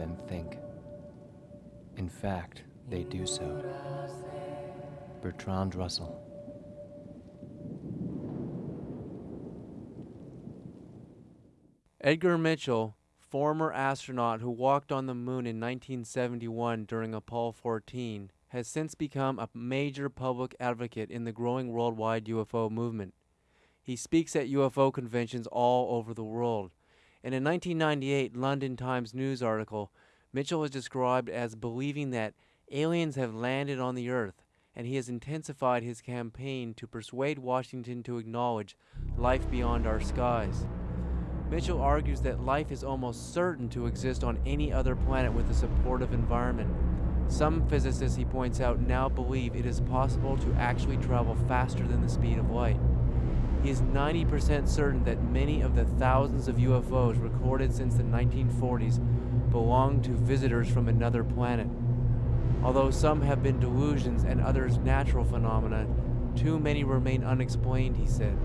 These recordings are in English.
than think. In fact, they do so. Bertrand Russell. Edgar Mitchell, former astronaut who walked on the moon in 1971 during Apollo 14, has since become a major public advocate in the growing worldwide UFO movement. He speaks at UFO conventions all over the world. In a 1998 London Times News article, Mitchell was described as believing that aliens have landed on the Earth, and he has intensified his campaign to persuade Washington to acknowledge life beyond our skies. Mitchell argues that life is almost certain to exist on any other planet with a supportive environment. Some physicists, he points out, now believe it is possible to actually travel faster than the speed of light. He is 90% certain that many of the thousands of UFOs recorded since the 1940s belong to visitors from another planet. Although some have been delusions and others natural phenomena, too many remain unexplained, he said.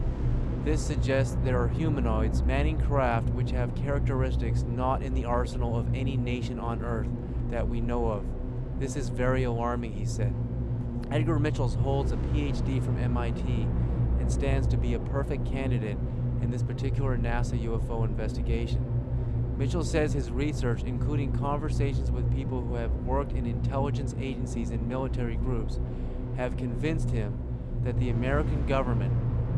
This suggests there are humanoids manning craft which have characteristics not in the arsenal of any nation on Earth that we know of. This is very alarming, he said. Edgar Mitchells holds a PhD from MIT and stands to be a perfect candidate in this particular NASA UFO investigation. Mitchell says his research, including conversations with people who have worked in intelligence agencies and military groups, have convinced him that the American government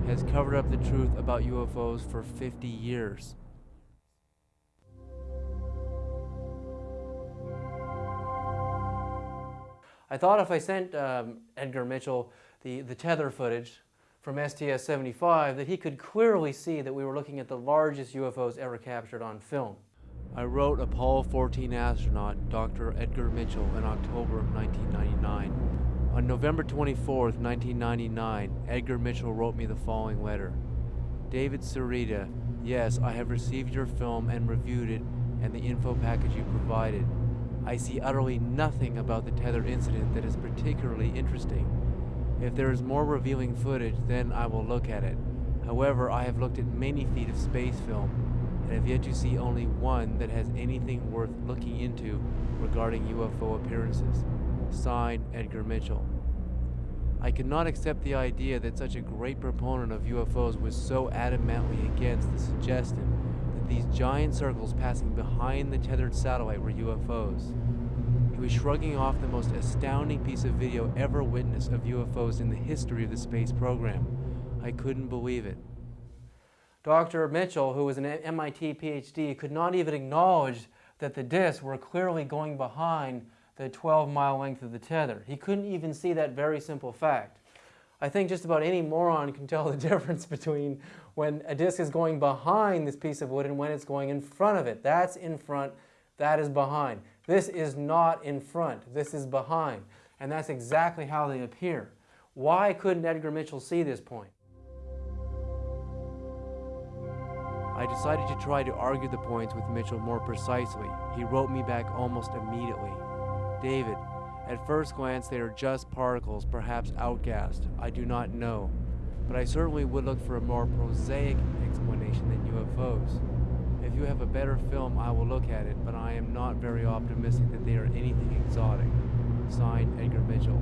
has covered up the truth about UFOs for 50 years. I thought if I sent um, Edgar Mitchell the, the tether footage from STS-75 that he could clearly see that we were looking at the largest UFOs ever captured on film. I wrote Apollo 14 astronaut Dr. Edgar Mitchell in October of 1999. On November 24, 1999, Edgar Mitchell wrote me the following letter. David Sereda, yes, I have received your film and reviewed it and the info package you provided. I see utterly nothing about the tethered incident that is particularly interesting. If there is more revealing footage, then I will look at it. However, I have looked at many feet of space film and have yet to see only one that has anything worth looking into regarding UFO appearances. Signed, Edgar Mitchell. I could not accept the idea that such a great proponent of UFOs was so adamantly against the suggestion that these giant circles passing behind the tethered satellite were UFOs. He was shrugging off the most astounding piece of video ever witnessed of UFOs in the history of the space program. I couldn't believe it. Dr. Mitchell, who was an MIT PhD, could not even acknowledge that the disks were clearly going behind the 12 mile length of the tether. He couldn't even see that very simple fact. I think just about any moron can tell the difference between when a disc is going behind this piece of wood and when it's going in front of it. That's in front, that is behind. This is not in front, this is behind. And that's exactly how they appear. Why couldn't Edgar Mitchell see this point? I decided to try to argue the points with Mitchell more precisely. He wrote me back almost immediately. David, at first glance they are just particles, perhaps outgassed. I do not know. But I certainly would look for a more prosaic explanation than UFOs. You have a better film, I will look at it, but I am not very optimistic that they are anything exotic. Signed, Edgar Mitchell.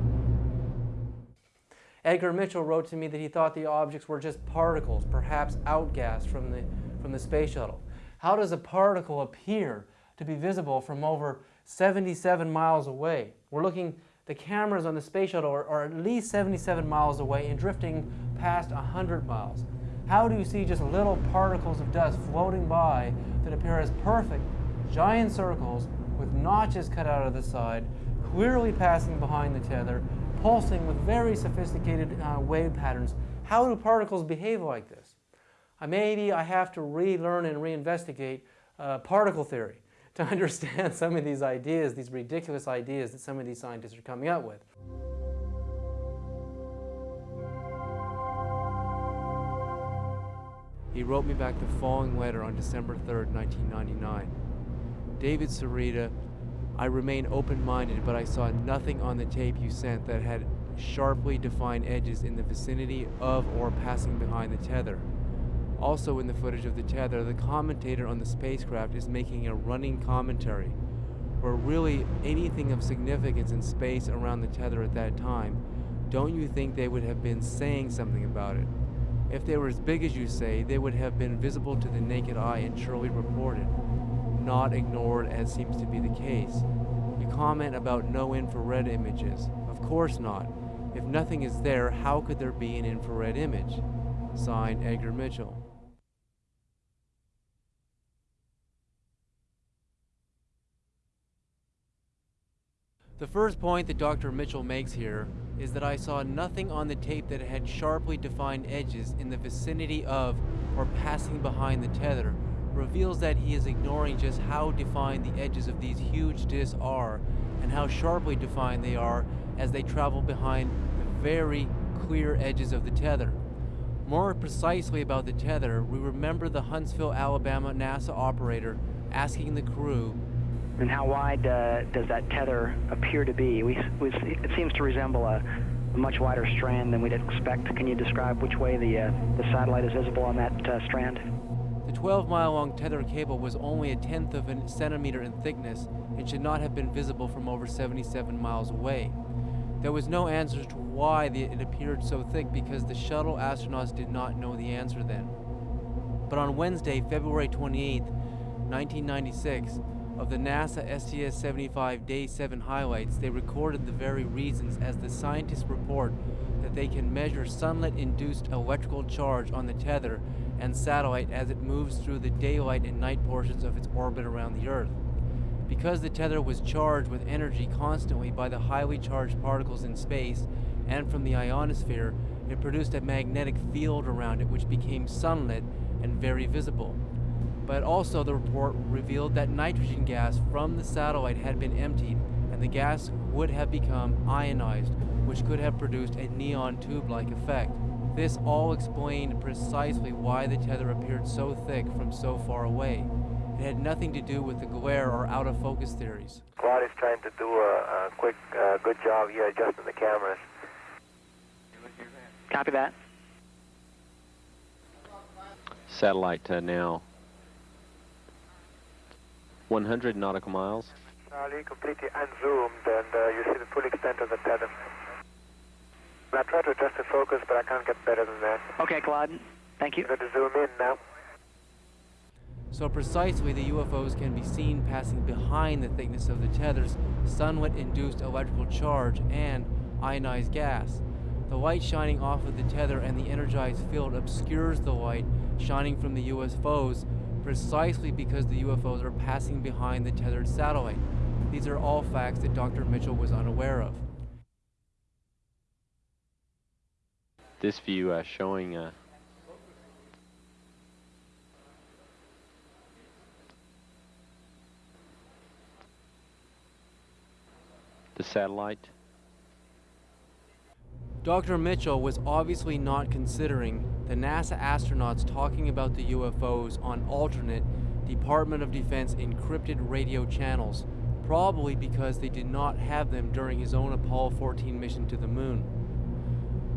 Edgar Mitchell wrote to me that he thought the objects were just particles, perhaps outgassed from the, from the space shuttle. How does a particle appear to be visible from over 77 miles away? We're looking, the cameras on the space shuttle are, are at least 77 miles away and drifting past 100 miles. How do you see just little particles of dust floating by that appear as perfect, giant circles with notches cut out of the side, clearly passing behind the tether, pulsing with very sophisticated uh, wave patterns? How do particles behave like this? Uh, maybe I have to relearn and reinvestigate uh, particle theory to understand some of these ideas, these ridiculous ideas that some of these scientists are coming up with. He wrote me back the following letter on December 3, 1999. David Sereda, I remain open-minded, but I saw nothing on the tape you sent that had sharply defined edges in the vicinity of or passing behind the tether. Also in the footage of the tether, the commentator on the spacecraft is making a running commentary, where really anything of significance in space around the tether at that time, don't you think they would have been saying something about it? If they were as big as you say, they would have been visible to the naked eye and surely reported, not ignored as seems to be the case. You comment about no infrared images. Of course not. If nothing is there, how could there be an infrared image? Signed, Edgar Mitchell. The first point that Dr. Mitchell makes here is that I saw nothing on the tape that had sharply defined edges in the vicinity of or passing behind the tether reveals that he is ignoring just how defined the edges of these huge discs are and how sharply defined they are as they travel behind the very clear edges of the tether. More precisely about the tether, we remember the Huntsville, Alabama NASA operator asking the crew and how wide uh, does that tether appear to be? We, we, it seems to resemble a, a, much wider strand than we'd expect. Can you describe which way the, uh, the satellite is visible on that uh, strand? The 12 mile long tether cable was only a tenth of a centimeter in thickness and should not have been visible from over 77 miles away. There was no answer to why the, it appeared so thick because the shuttle astronauts did not know the answer then. But on Wednesday, February 28, 1996, of the NASA STS-75 Day 7 highlights, they recorded the very reasons as the scientists report that they can measure sunlight-induced electrical charge on the tether and satellite as it moves through the daylight and night portions of its orbit around the Earth. Because the tether was charged with energy constantly by the highly charged particles in space and from the ionosphere, it produced a magnetic field around it which became sunlit and very visible but also the report revealed that nitrogen gas from the satellite had been emptied and the gas would have become ionized, which could have produced a neon tube-like effect. This all explained precisely why the tether appeared so thick from so far away. It had nothing to do with the glare or out-of-focus theories. Claude is trying to do a, a quick, uh, good job here adjusting the cameras. Copy that. Satellite uh, now 100 nautical miles. Charlie, completely unzoomed, and uh, you see the full extent of the tether. I tried to adjust the focus, but I can't get better than that. Okay, Claude. Thank you. I'm going to zoom in now. So precisely, the UFOs can be seen passing behind the thickness of the tether's sunlight-induced electrical charge and ionized gas. The light shining off of the tether and the energized field obscures the light shining from the UFOs precisely because the UFOs are passing behind the tethered satellite. These are all facts that Dr. Mitchell was unaware of. This view uh, showing uh, the satellite Dr. Mitchell was obviously not considering the NASA astronauts talking about the UFOs on alternate Department of Defense encrypted radio channels, probably because they did not have them during his own Apollo 14 mission to the moon.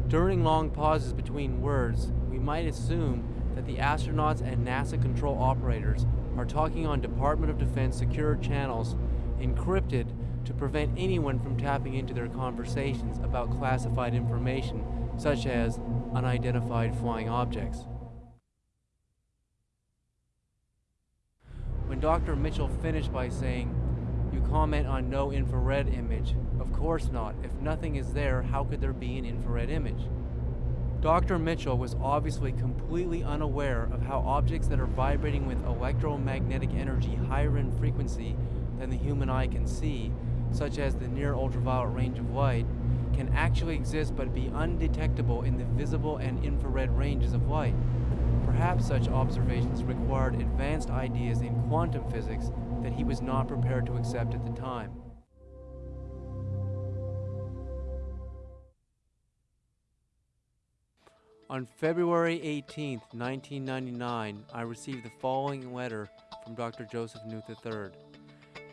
During long pauses between words, we might assume that the astronauts and NASA control operators are talking on Department of Defense secure channels encrypted to prevent anyone from tapping into their conversations about classified information, such as unidentified flying objects. When Dr. Mitchell finished by saying, you comment on no infrared image. Of course not. If nothing is there, how could there be an infrared image? Dr. Mitchell was obviously completely unaware of how objects that are vibrating with electromagnetic energy higher in frequency than the human eye can see such as the near ultraviolet range of light, can actually exist but be undetectable in the visible and infrared ranges of light. Perhaps such observations required advanced ideas in quantum physics that he was not prepared to accept at the time. On February 18, 1999, I received the following letter from Dr. Joseph Knuth III.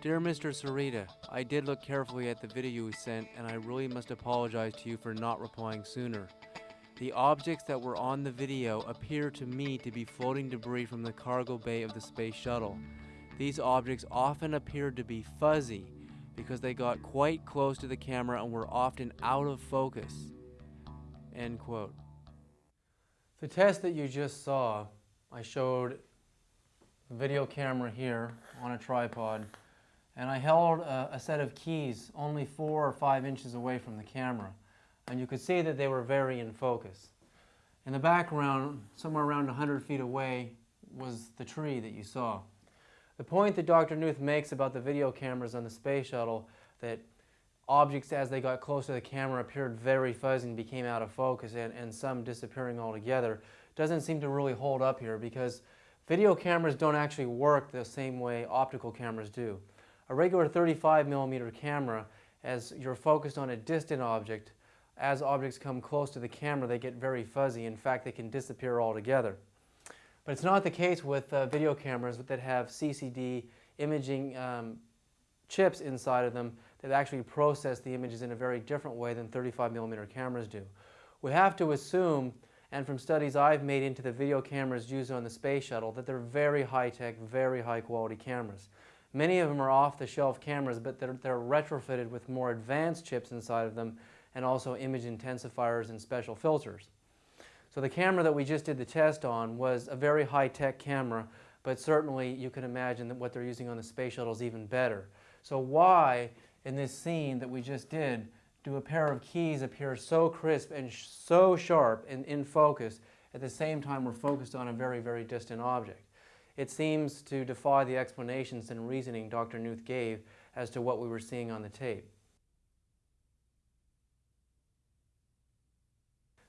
Dear Mr. Sereda, I did look carefully at the video you sent and I really must apologize to you for not replying sooner. The objects that were on the video appear to me to be floating debris from the cargo bay of the space shuttle. These objects often appeared to be fuzzy because they got quite close to the camera and were often out of focus. End quote. The test that you just saw, I showed a video camera here on a tripod and I held a, a, set of keys only four or five inches away from the camera and you could see that they were very in focus. In the background, somewhere around 100 feet away, was the tree that you saw. The point that Dr. Knuth makes about the video cameras on the space shuttle, that objects as they got close to the camera appeared very fuzzy and became out of focus and, and some disappearing altogether, doesn't seem to really hold up here because video cameras don't actually work the same way optical cameras do. A regular 35 millimeter camera, as you're focused on a distant object, as objects come close to the camera, they get very fuzzy. In fact, they can disappear altogether. But it's not the case with uh, video cameras that have CCD imaging um, chips inside of them that actually process the images in a very different way than 35 millimeter cameras do. We have to assume, and from studies I've made into the video cameras used on the space shuttle, that they're very high-tech, very high-quality cameras. Many of them are off-the-shelf cameras, but they're, they're retrofitted with more advanced chips inside of them and also image intensifiers and special filters. So the camera that we just did the test on was a very high-tech camera, but certainly you can imagine that what they're using on the space shuttle is even better. So why, in this scene that we just did, do a pair of keys appear so crisp and sh so sharp and in focus at the same time we're focused on a very, very distant object? It seems to defy the explanations and reasoning Dr. Knuth gave as to what we were seeing on the tape.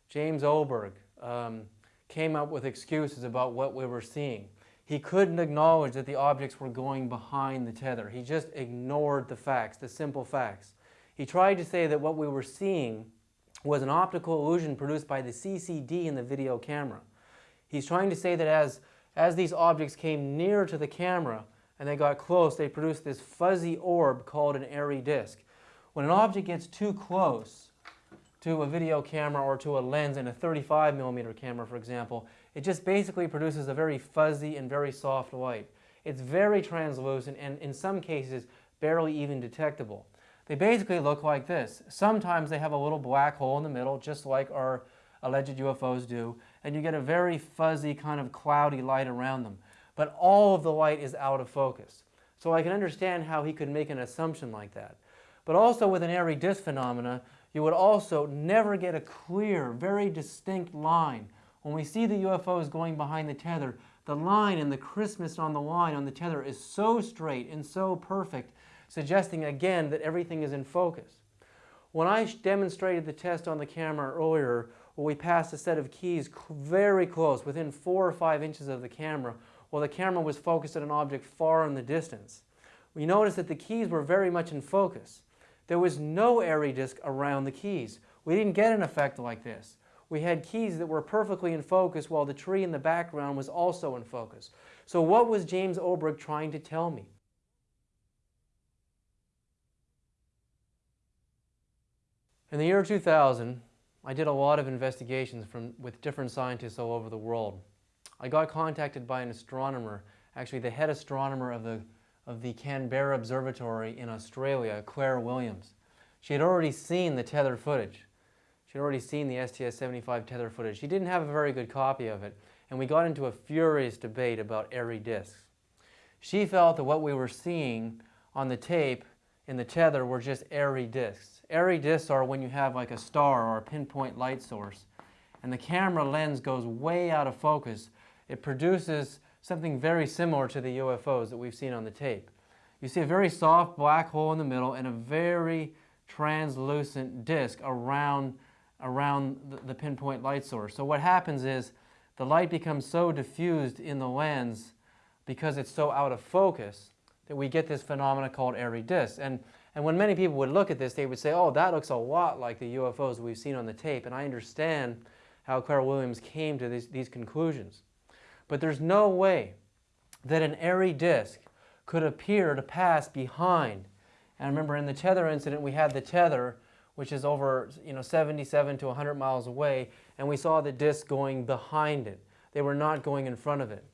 James Oberg um, came up with excuses about what we were seeing. He couldn't acknowledge that the objects were going behind the tether. He just ignored the facts, the simple facts. He tried to say that what we were seeing was an optical illusion produced by the CCD in the video camera. He's trying to say that as, as these objects came near to the camera and they got close, they produced this fuzzy orb called an airy disk. When an object gets too close, to a video camera or to a lens in a 35 millimeter camera, for example, it just basically produces a very fuzzy and very soft light. It's very translucent and in some cases barely even detectable. They basically look like this. Sometimes they have a little black hole in the middle, just like our alleged UFOs do, and you get a very fuzzy kind of cloudy light around them. But all of the light is out of focus. So I can understand how he could make an assumption like that. But also with an airy disk phenomena, you would also never get a clear, very distinct line. When we see the UFOs going behind the tether, the line and the crispness on the line on the tether is so straight and so perfect, suggesting again that everything is in focus. When I demonstrated the test on the camera earlier, where we passed a set of keys very close, within four or five inches of the camera, while the camera was focused at an object far in the distance, we noticed that the keys were very much in focus. There was no airy disk around the keys. We didn't get an effect like this. We had keys that were perfectly in focus while the tree in the background was also in focus. So what was James Oberg trying to tell me? In the year 2000, I did a lot of investigations from, with different scientists all over the world. I got contacted by an astronomer, actually the head astronomer of the of the Canberra Observatory in Australia, Claire Williams. She had already seen the tether footage. She had already seen the STS-75 tether footage. She didn't have a very good copy of it, and we got into a furious debate about airy disks. She felt that what we were seeing on the tape in the tether were just airy disks. Airy disks are when you have like a star or a pinpoint light source, and the camera lens goes way out of focus. It produces something very similar to the UFOs that we've seen on the tape. You see a very soft black hole in the middle and a very translucent disk around, around the, pinpoint light source. So what happens is the light becomes so diffused in the lens because it's so out of focus that we get this phenomena called airy disks. And, and when many people would look at this, they would say, oh, that looks a lot like the UFOs we've seen on the tape. And I understand how Claire Williams came to these, these conclusions. But there's no way that an airy disk could appear to pass behind. And remember in the tether incident, we had the tether which is over you know 77 to 100 miles away, and we saw the disc going behind it. They were not going in front of it.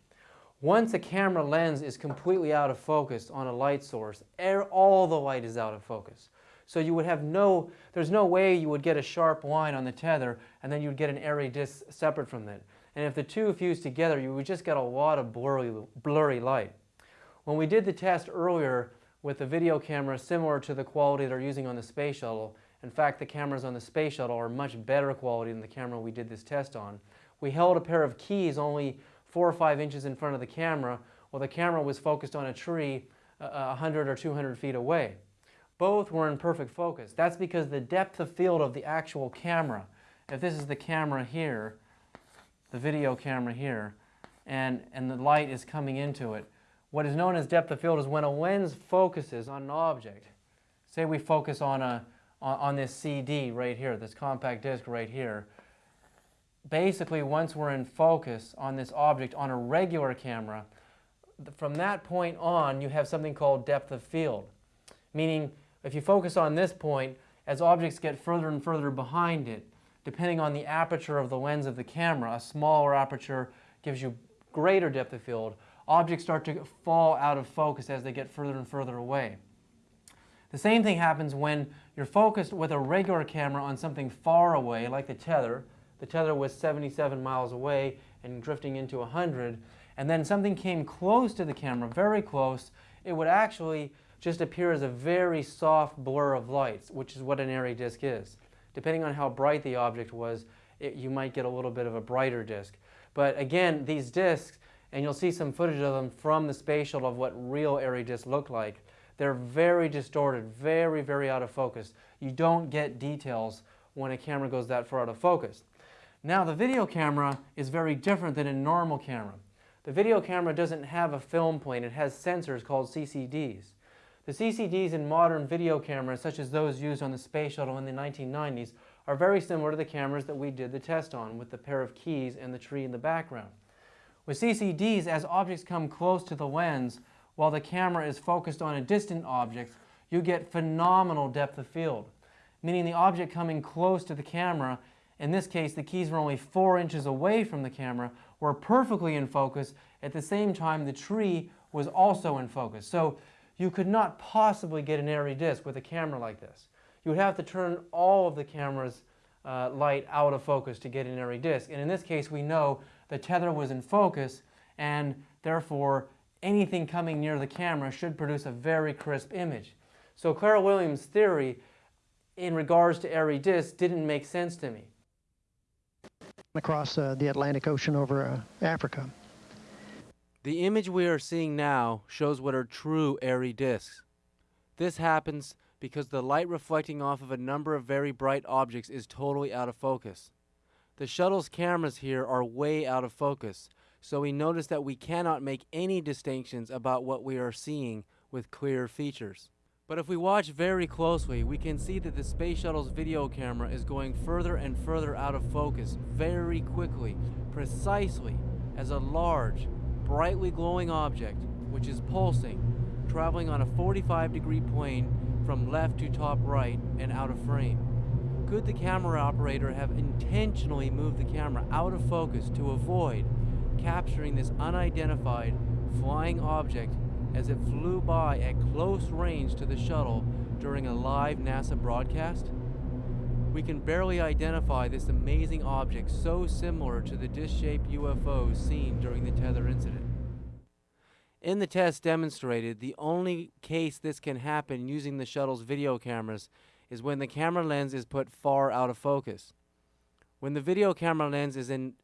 Once a camera lens is completely out of focus on a light source, all the light is out of focus. So you would have no, there's no way you would get a sharp line on the tether and then you'd get an airy disc separate from it. And if the two fused together, you would just get a lot of blurry, blurry light. When we did the test earlier with a video camera similar to the quality they're using on the space shuttle, in fact the cameras on the space shuttle are much better quality than the camera we did this test on. We held a pair of keys only four or five inches in front of the camera while the camera was focused on a tree uh, 100 or 200 feet away. Both were in perfect focus. That's because the depth of field of the actual camera, if this is the camera here, the video camera here, and, and the light is coming into it, what is known as depth of field is when a lens focuses on an object. Say we focus on, a, on, on this CD right here, this compact disc right here. Basically, once we're in focus on this object on a regular camera, from that point on, you have something called depth of field. Meaning, if you focus on this point, as objects get further and further behind it, depending on the aperture of the lens of the camera, a smaller aperture gives you greater depth of field. Objects start to fall out of focus as they get further and further away. The same thing happens when you're focused with a regular camera on something far away, like the tether. The tether was 77 miles away and drifting into 100, and then something came close to the camera, very close, it would actually just appear as a very soft blur of lights, which is what an airy disk is. Depending on how bright the object was, it, you might get a little bit of a brighter disk. But again, these disks, and you'll see some footage of them from the shuttle of what real airy disks look like, they're very distorted, very, very out of focus. You don't get details when a camera goes that far out of focus. Now the video camera is very different than a normal camera. The video camera doesn't have a film plane, it has sensors called CCDs. The CCDs in modern video cameras, such as those used on the space shuttle in the 1990s, are very similar to the cameras that we did the test on with the pair of keys and the tree in the background. With CCDs, as objects come close to the lens, while the camera is focused on a distant object, you get phenomenal depth of field, meaning the object coming close to the camera, in this case the keys were only four inches away from the camera, were perfectly in focus. At the same time, the tree was also in focus. So you could not possibly get an airy disc with a camera like this. You would have to turn all of the camera's uh, light out of focus to get an airy disc. And in this case, we know the tether was in focus, and therefore anything coming near the camera should produce a very crisp image. So Clara Williams' theory in regards to airy discs didn't make sense to me. Across uh, the Atlantic Ocean over uh, Africa. The image we are seeing now shows what are true airy disks. This happens because the light reflecting off of a number of very bright objects is totally out of focus. The shuttle's cameras here are way out of focus, so we notice that we cannot make any distinctions about what we are seeing with clear features. But if we watch very closely, we can see that the Space Shuttle's video camera is going further and further out of focus very quickly, precisely as a large, brightly glowing object, which is pulsing, traveling on a 45 degree plane from left to top right and out of frame. Could the camera operator have intentionally moved the camera out of focus to avoid capturing this unidentified flying object as it flew by at close range to the shuttle during a live NASA broadcast? We can barely identify this amazing object so similar to the disc-shaped UFOs seen during the tether incident. In the test demonstrated, the only case this can happen using the shuttle's video cameras is when the camera lens is put far out of focus. When the video camera lens is in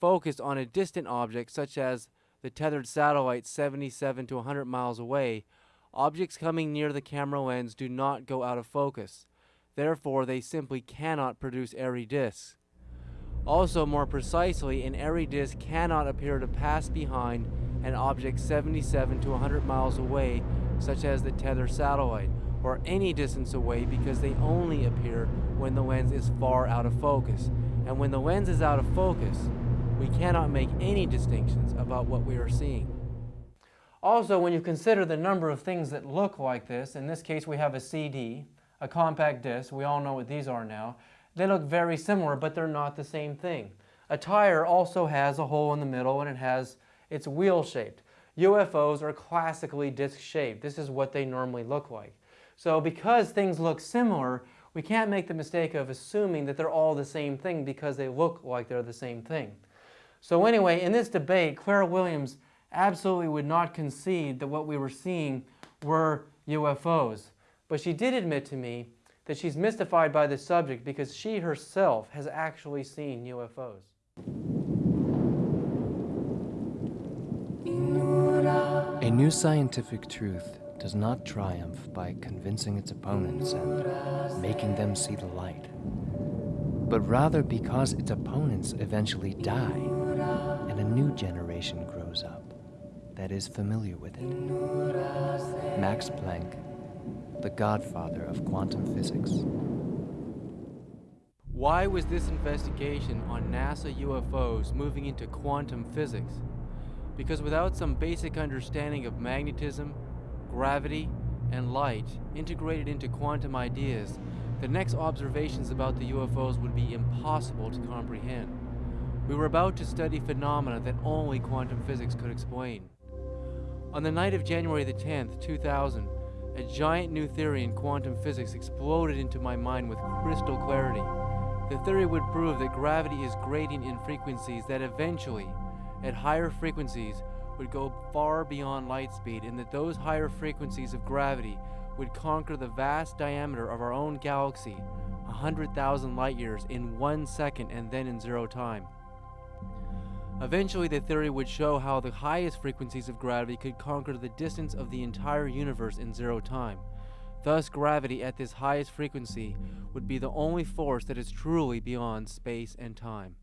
focus on a distant object, such as the tethered satellite 77 to 100 miles away, objects coming near the camera lens do not go out of focus. Therefore, they simply cannot produce airy disks. Also, more precisely, an airy disk cannot appear to pass behind an object 77 to 100 miles away, such as the tether satellite, or any distance away because they only appear when the lens is far out of focus. And when the lens is out of focus, we cannot make any distinctions about what we are seeing. Also, when you consider the number of things that look like this, in this case we have a CD, a compact disc. We all know what these are now. They look very similar, but they're not the same thing. A tire also has a hole in the middle and it has it's wheel shaped. UFOs are classically disc shaped. This is what they normally look like. So because things look similar, we can't make the mistake of assuming that they're all the same thing because they look like they're the same thing. So anyway, in this debate, Clara Williams absolutely would not concede that what we were seeing were UFOs. But she did admit to me that she's mystified by the subject because she herself has actually seen UFOs. A new scientific truth does not triumph by convincing its opponents and making them see the light, but rather because its opponents eventually die a new generation grows up that is familiar with it. Max Planck, the godfather of quantum physics. Why was this investigation on NASA UFOs moving into quantum physics? Because without some basic understanding of magnetism, gravity, and light integrated into quantum ideas, the next observations about the UFOs would be impossible to comprehend. We were about to study phenomena that only quantum physics could explain. On the night of January the 10th, 2000, a giant new theory in quantum physics exploded into my mind with crystal clarity. The theory would prove that gravity is gradient in frequencies that eventually, at higher frequencies, would go far beyond light speed and that those higher frequencies of gravity would conquer the vast diameter of our own galaxy, 100,000 light years in one second and then in zero time. Eventually, the theory would show how the highest frequencies of gravity could conquer the distance of the entire universe in zero time. Thus, gravity at this highest frequency would be the only force that is truly beyond space and time.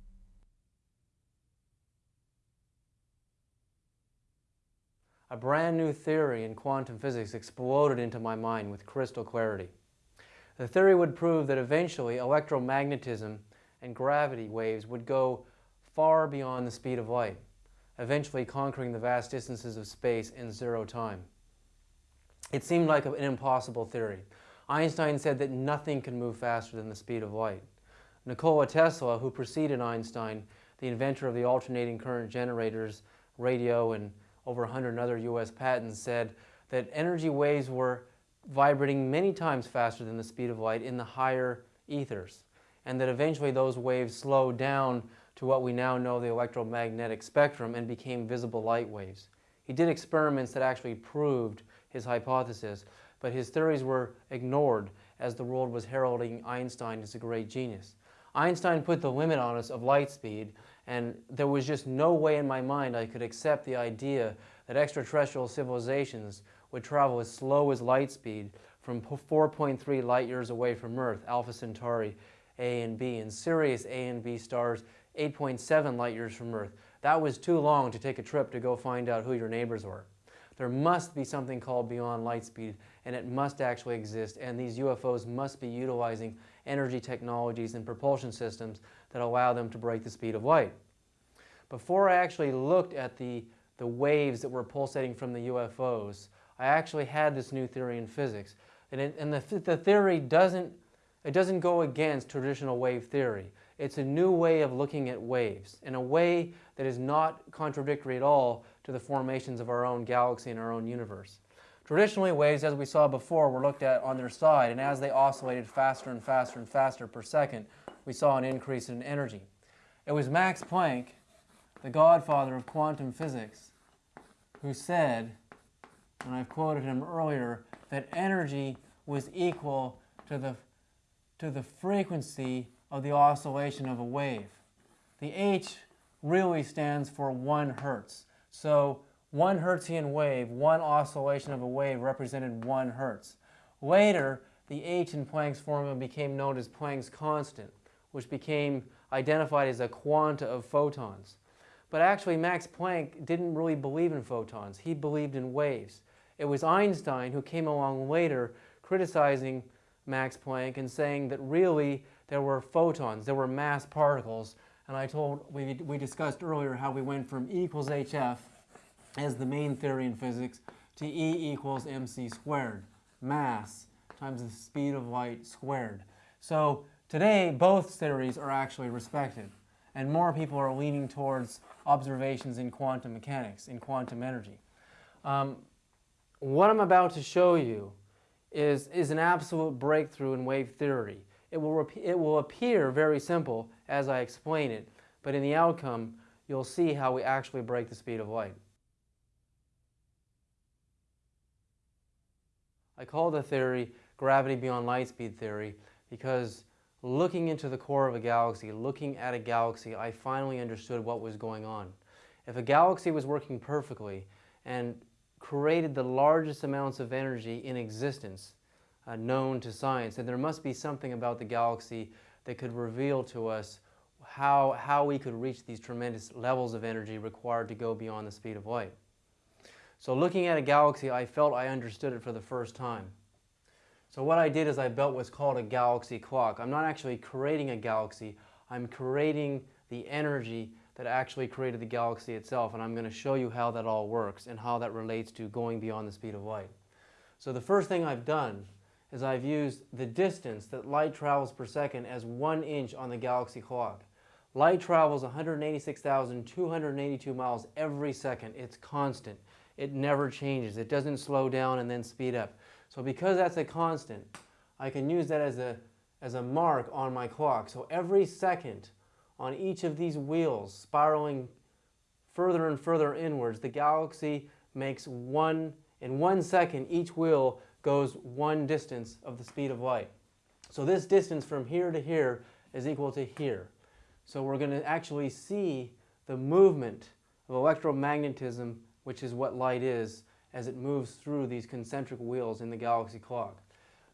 A brand new theory in quantum physics exploded into my mind with crystal clarity. The theory would prove that eventually electromagnetism and gravity waves would go far beyond the speed of light, eventually conquering the vast distances of space in zero time. It seemed like an impossible theory. Einstein said that nothing can move faster than the speed of light. Nikola Tesla, who preceded Einstein, the inventor of the alternating current generators, radio, and over 100 other U.S. patents, said that energy waves were vibrating many times faster than the speed of light in the higher ethers, and that eventually those waves slowed down to what we now know the electromagnetic spectrum and became visible light waves. He did experiments that actually proved his hypothesis, but his theories were ignored as the world was heralding Einstein as a great genius. Einstein put the limit on us of light speed, and there was just no way in my mind I could accept the idea that extraterrestrial civilizations would travel as slow as light speed from 4.3 light years away from Earth, Alpha Centauri A and B, and Sirius A and B stars 8.7 light years from Earth. That was too long to take a trip to go find out who your neighbors were. There must be something called beyond light speed, and it must actually exist, and these UFOs must be utilizing energy technologies and propulsion systems that allow them to break the speed of light. Before I actually looked at the, the waves that were pulsating from the UFOs, I actually had this new theory in physics. And, it, and the, the theory doesn't, it doesn't go against traditional wave theory. It's a new way of looking at waves in a way that is not contradictory at all to the formations of our own galaxy and our own universe. Traditionally, waves, as we saw before, were looked at on their side, and as they oscillated faster and faster and faster per second, we saw an increase in energy. It was Max Planck, the godfather of quantum physics, who said, and I've quoted him earlier, that energy was equal to the, to the frequency of the oscillation of a wave. The H really stands for one hertz. So one Hertzian wave, one oscillation of a wave represented one hertz. Later, the H in Planck's formula became known as Planck's constant, which became identified as a quanta of photons. But actually, Max Planck didn't really believe in photons. He believed in waves. It was Einstein who came along later criticizing Max Planck and saying that really there were photons, there were mass particles, and I told, we, we discussed earlier how we went from E equals hf as the main theory in physics to E equals mc squared, mass times the speed of light squared. So today, both theories are actually respected, and more people are leaning towards observations in quantum mechanics, in quantum energy. Um, what I'm about to show you is, is an absolute breakthrough in wave theory. It will, it will appear very simple as I explain it, but in the outcome, you'll see how we actually break the speed of light. I call the theory gravity beyond light speed theory because looking into the core of a galaxy, looking at a galaxy, I finally understood what was going on. If a galaxy was working perfectly and created the largest amounts of energy in existence uh, known to science, then there must be something about the galaxy that could reveal to us how, how we could reach these tremendous levels of energy required to go beyond the speed of light. So looking at a galaxy, I felt I understood it for the first time. So what I did is I built what's called a galaxy clock. I'm not actually creating a galaxy, I'm creating the energy that actually created the galaxy itself, and I'm going to show you how that all works and how that relates to going beyond the speed of light. So the first thing I've done is I've used the distance that light travels per second as one inch on the galaxy clock. Light travels 186,282 miles every second. It's constant. It never changes. It doesn't slow down and then speed up. So because that's a constant, I can use that as a, as a mark on my clock. So every second on each of these wheels spiraling further and further inwards, the galaxy makes one, in one second, each wheel goes one distance of the speed of light. So this distance from here to here is equal to here. So we're going to actually see the movement of electromagnetism, which is what light is, as it moves through these concentric wheels in the galaxy clock.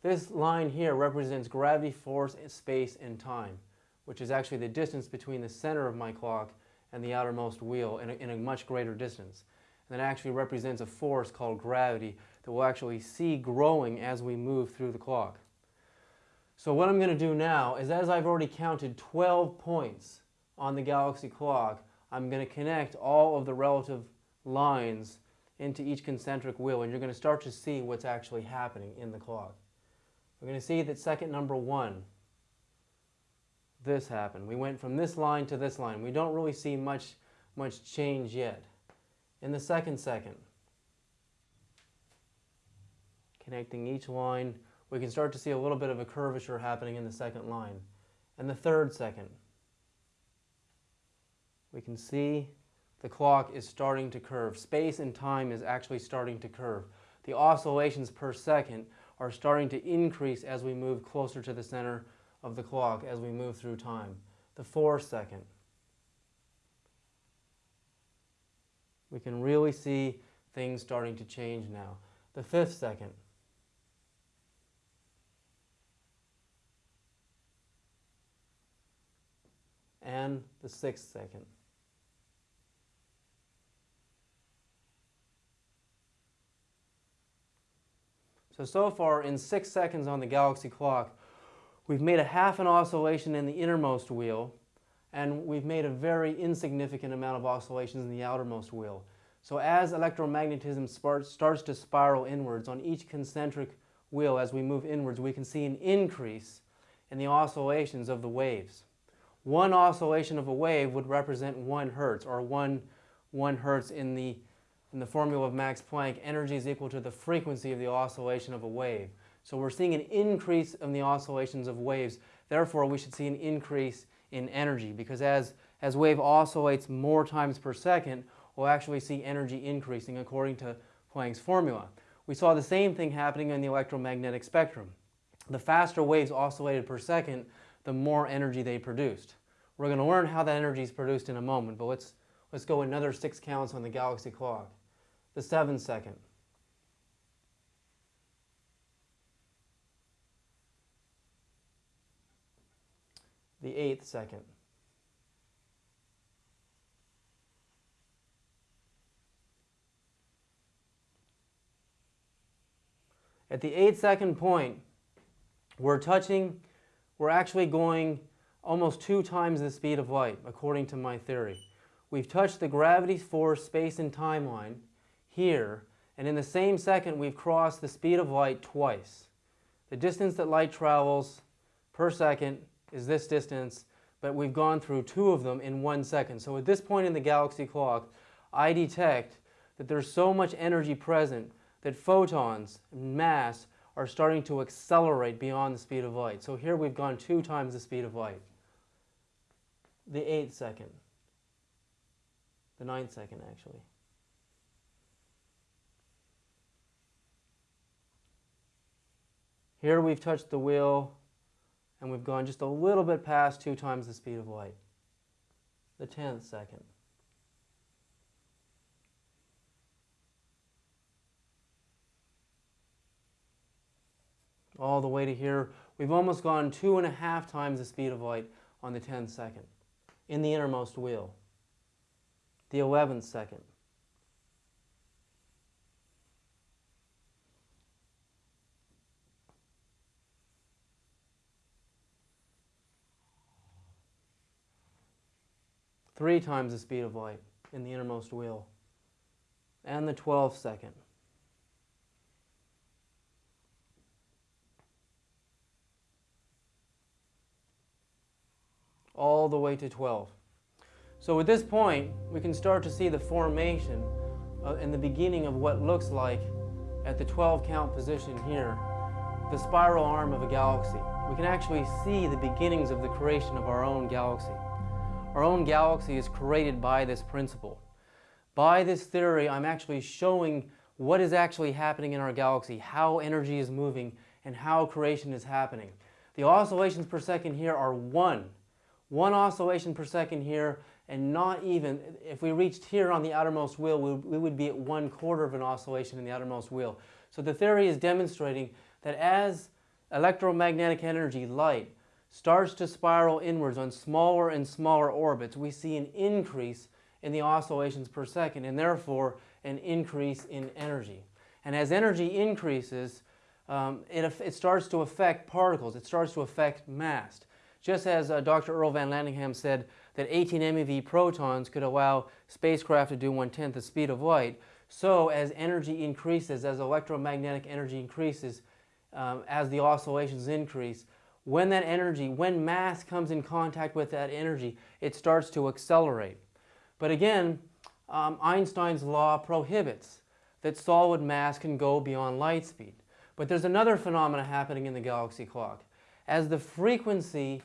This line here represents gravity, force, space, and time, which is actually the distance between the center of my clock and the outermost wheel in a, in a much greater distance. And that actually represents a force called gravity that we'll actually see growing as we move through the clock. So what I'm going to do now is as I've already counted 12 points on the galaxy clock, I'm going to connect all of the relative lines into each concentric wheel and you're going to start to see what's actually happening in the clock. We're going to see that second number one, this happened. We went from this line to this line. We don't really see much, much change yet. In the second second, connecting each line, we can start to see a little bit of a curvature happening in the second line. And the third second, we can see the clock is starting to curve. Space and time is actually starting to curve. The oscillations per second are starting to increase as we move closer to the center of the clock as we move through time. The fourth second. We can really see things starting to change now. The fifth second. And the sixth second. So, so far in six seconds on the galaxy clock, we've made a half an oscillation in the innermost wheel, and we've made a very insignificant amount of oscillations in the outermost wheel. So as electromagnetism starts to spiral inwards on each concentric wheel as we move inwards, we can see an increase in the oscillations of the waves. One oscillation of a wave would represent one hertz, or one, one hertz in the in the formula of Max Planck, energy is equal to the frequency of the oscillation of a wave. So we're seeing an increase in the oscillations of waves. Therefore, we should see an increase in energy because as, as wave oscillates more times per second, we'll actually see energy increasing according to Planck's formula. We saw the same thing happening in the electromagnetic spectrum. The faster waves oscillated per second, the more energy they produced. We're going to learn how that energy is produced in a moment, but let's, let's go another six counts on the galaxy clock the seventh second. The eighth second. At the eight second point, we're touching, we're actually going almost two times the speed of light, according to my theory. We've touched the gravity force, space, and time line, here, and in the same second we've crossed the speed of light twice. The distance that light travels per second is this distance, but we've gone through two of them in one second. So at this point in the galaxy clock, I detect that there's so much energy present that photons, mass, are starting to accelerate beyond the speed of light. So here we've gone two times the speed of light. The eighth second. The ninth second, actually. Here we've touched the wheel and we've gone just a little bit past two times the speed of light. The tenth second. All the way to here. We've almost gone two and a half times the speed of light on the 10th second in the innermost wheel. The 11th second. Three times the speed of light in the innermost wheel. And the 12th second. All the way to 12. So at this point, we can start to see the formation uh, and the beginning of what looks like at the 12 count position here, the spiral arm of a galaxy. We can actually see the beginnings of the creation of our own galaxy. Our own galaxy is created by this principle. By this theory, I'm actually showing what is actually happening in our galaxy, how energy is moving, and how creation is happening. The oscillations per second here are one one oscillation per second here, and not even, if we reached here on the outermost wheel, we, would be at one quarter of an oscillation in the outermost wheel. So the theory is demonstrating that as electromagnetic energy, light, starts to spiral inwards on smaller and smaller orbits, we see an increase in the oscillations per second, and therefore an increase in energy. And as energy increases, um, it, it starts to affect particles, it starts to affect mass. Just as uh, Dr. Earl Van Landingham said that 18 MeV protons could allow spacecraft to do one-tenth the speed of light, so as energy increases, as electromagnetic energy increases, um, as the oscillations increase, when that energy, when mass comes in contact with that energy, it starts to accelerate. But again, um, Einstein's law prohibits that solid mass can go beyond light speed. But there's another phenomena happening in the galaxy clock. As the frequency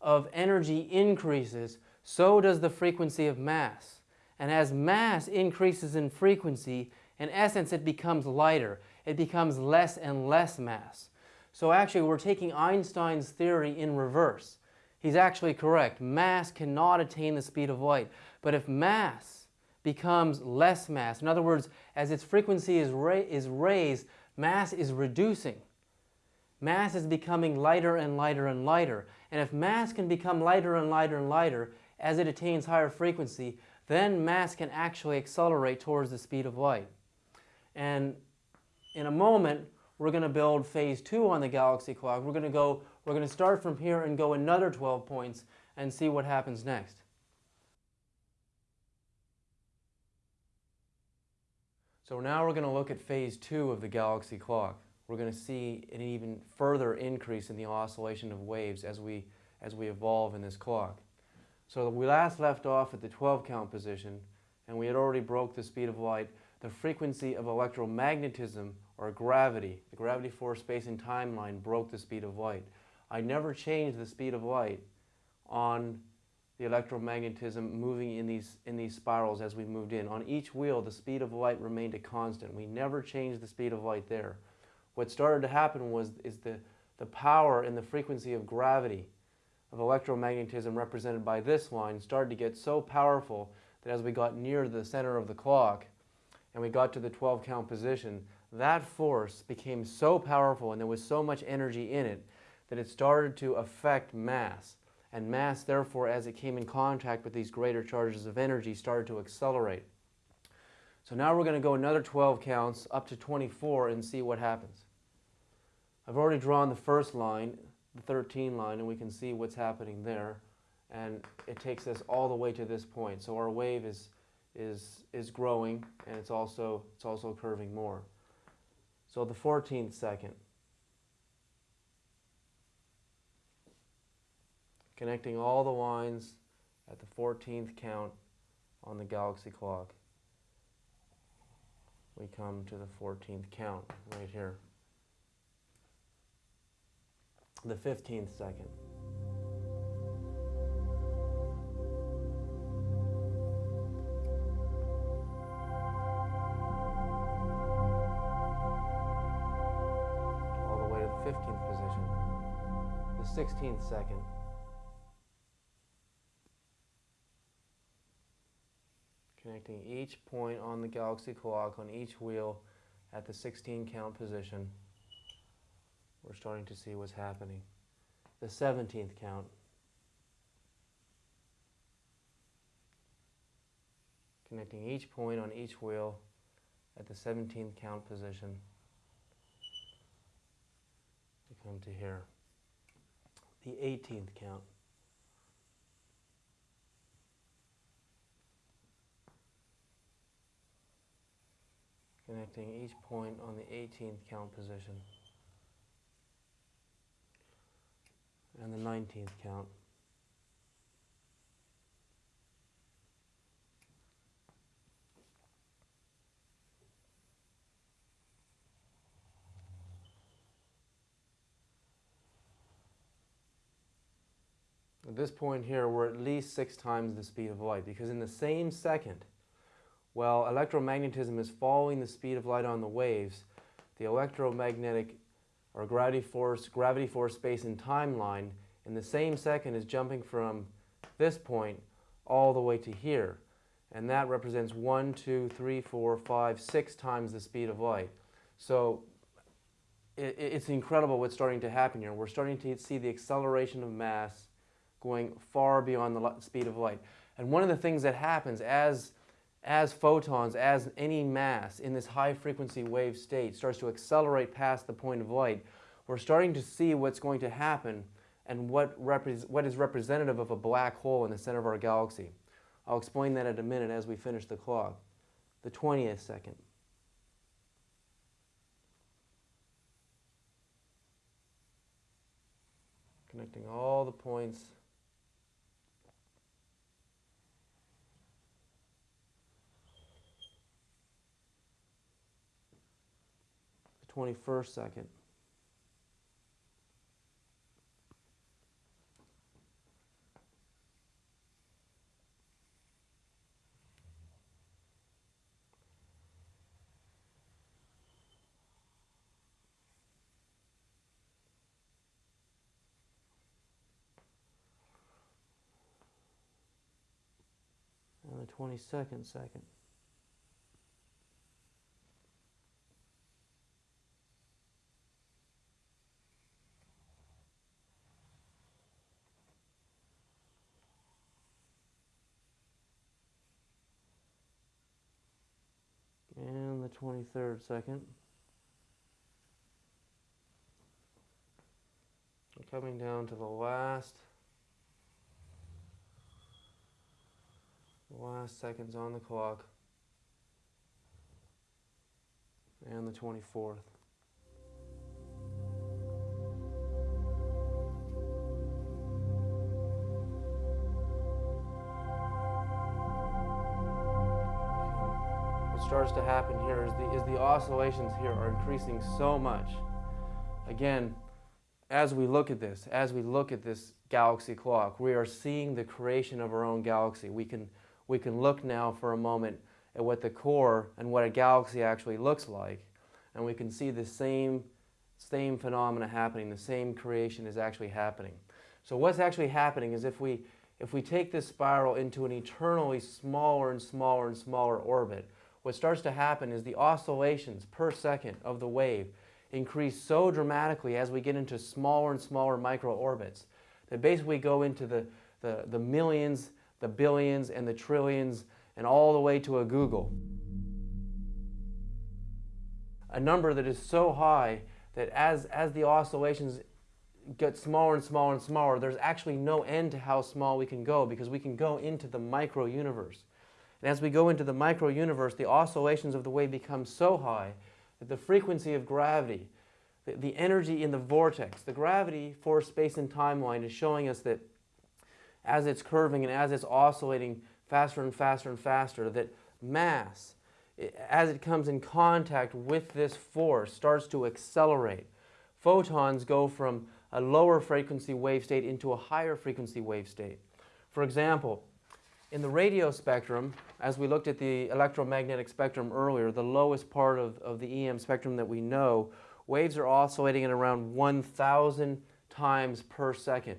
of energy increases, so does the frequency of mass. And as mass increases in frequency, in essence it becomes lighter. It becomes less and less mass. So actually we're taking Einstein's theory in reverse. He's actually correct. Mass cannot attain the speed of light. But if mass becomes less mass, in other words, as its frequency is, ra is raised, mass is reducing. Mass is becoming lighter and lighter and lighter. And if mass can become lighter and lighter and lighter as it attains higher frequency, then mass can actually accelerate towards the speed of light. And in a moment, we're going to build phase two on the galaxy clock. We're going to go, we're going to start from here and go another 12 points and see what happens next. So now we're going to look at phase two of the galaxy clock we're going to see an even further increase in the oscillation of waves as we, as we evolve in this clock. So we last left off at the 12 count position and we had already broke the speed of light. The frequency of electromagnetism or gravity, the gravity force space and time line broke the speed of light. I never changed the speed of light on the electromagnetism moving in these, in these spirals as we moved in. On each wheel, the speed of light remained a constant. We never changed the speed of light there what started to happen was is the, the power and the frequency of gravity of electromagnetism represented by this line started to get so powerful that as we got near the center of the clock and we got to the 12 count position, that force became so powerful and there was so much energy in it that it started to affect mass. And mass, therefore, as it came in contact with these greater charges of energy, started to accelerate. So now we're going to go another 12 counts up to 24 and see what happens. I've already drawn the first line, the 13 line, and we can see what's happening there. And it takes us all the way to this point. So our wave is, is, is growing, and it's also, it's also curving more. So the 14th second. Connecting all the lines at the 14th count on the galaxy clock. We come to the 14th count right here. The 15th second. All the way to the 15th position. The 16th second. Connecting each point on the galaxy clock on each wheel at the 16 count position. We're starting to see what's happening. The 17th count. Connecting each point on each wheel at the 17th count position. We come to here. The 18th count. Connecting each point on the 18th count position. And the 19th count. At this point here, we're at least six times the speed of light because in the same second, while electromagnetism is following the speed of light on the waves, the electromagnetic or gravity force, gravity force space and timeline in the same second is jumping from this point all the way to here. And that represents one, two, three, four, five, six times the speed of light. So it, it's incredible what's starting to happen here. We're starting to see the acceleration of mass going far beyond the speed of light. And one of the things that happens as, as photons, as any mass in this high frequency wave state starts to accelerate past the point of light, we're starting to see what's going to happen and what, what is representative of a black hole in the center of our galaxy. I'll explain that in a minute as we finish the clock. The 20th second. Connecting all the points 21st second. and the 22nd second. And the 23rd second. Coming down to the last last seconds on the clock. And the 24th. Starts to happen here is the, is the oscillations here are increasing so much. Again, as we look at this, as we look at this galaxy clock, we are seeing the creation of our own galaxy. We can we can look now for a moment at what the core and what a galaxy actually looks like. And we can see the same, same phenomena happening, the same creation is actually happening. So what's actually happening is if we, if we take this spiral into an eternally smaller and smaller and smaller orbit, what starts to happen is the oscillations per second of the wave increase so dramatically as we get into smaller and smaller micro-orbits that basically go into the, the, the millions the billions and the trillions and all the way to a googol. A number that is so high that as, as the oscillations get smaller and smaller and smaller, there's actually no end to how small we can go because we can go into the micro universe. And as we go into the micro universe, the oscillations of the wave become so high that the frequency of gravity, the, the energy in the vortex, the gravity for space and timeline is showing us that as it's curving and as it's oscillating faster and faster and faster, that mass, as it comes in contact with this force, starts to accelerate. Photons go from a lower frequency wave state into a higher frequency wave state. For example, in the radio spectrum, as we looked at the electromagnetic spectrum earlier, the lowest part of, of the EM spectrum that we know, waves are oscillating at around 1,000 times per second.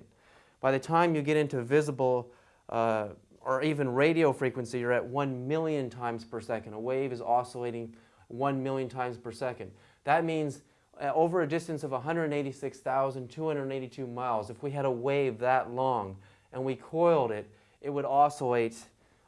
By the time you get into visible uh, or even radio frequency, you're at 1 million times per second. A wave is oscillating 1 million times per second. That means uh, over a distance of 186,282 miles, if we had a wave that long and we coiled it, it would oscillate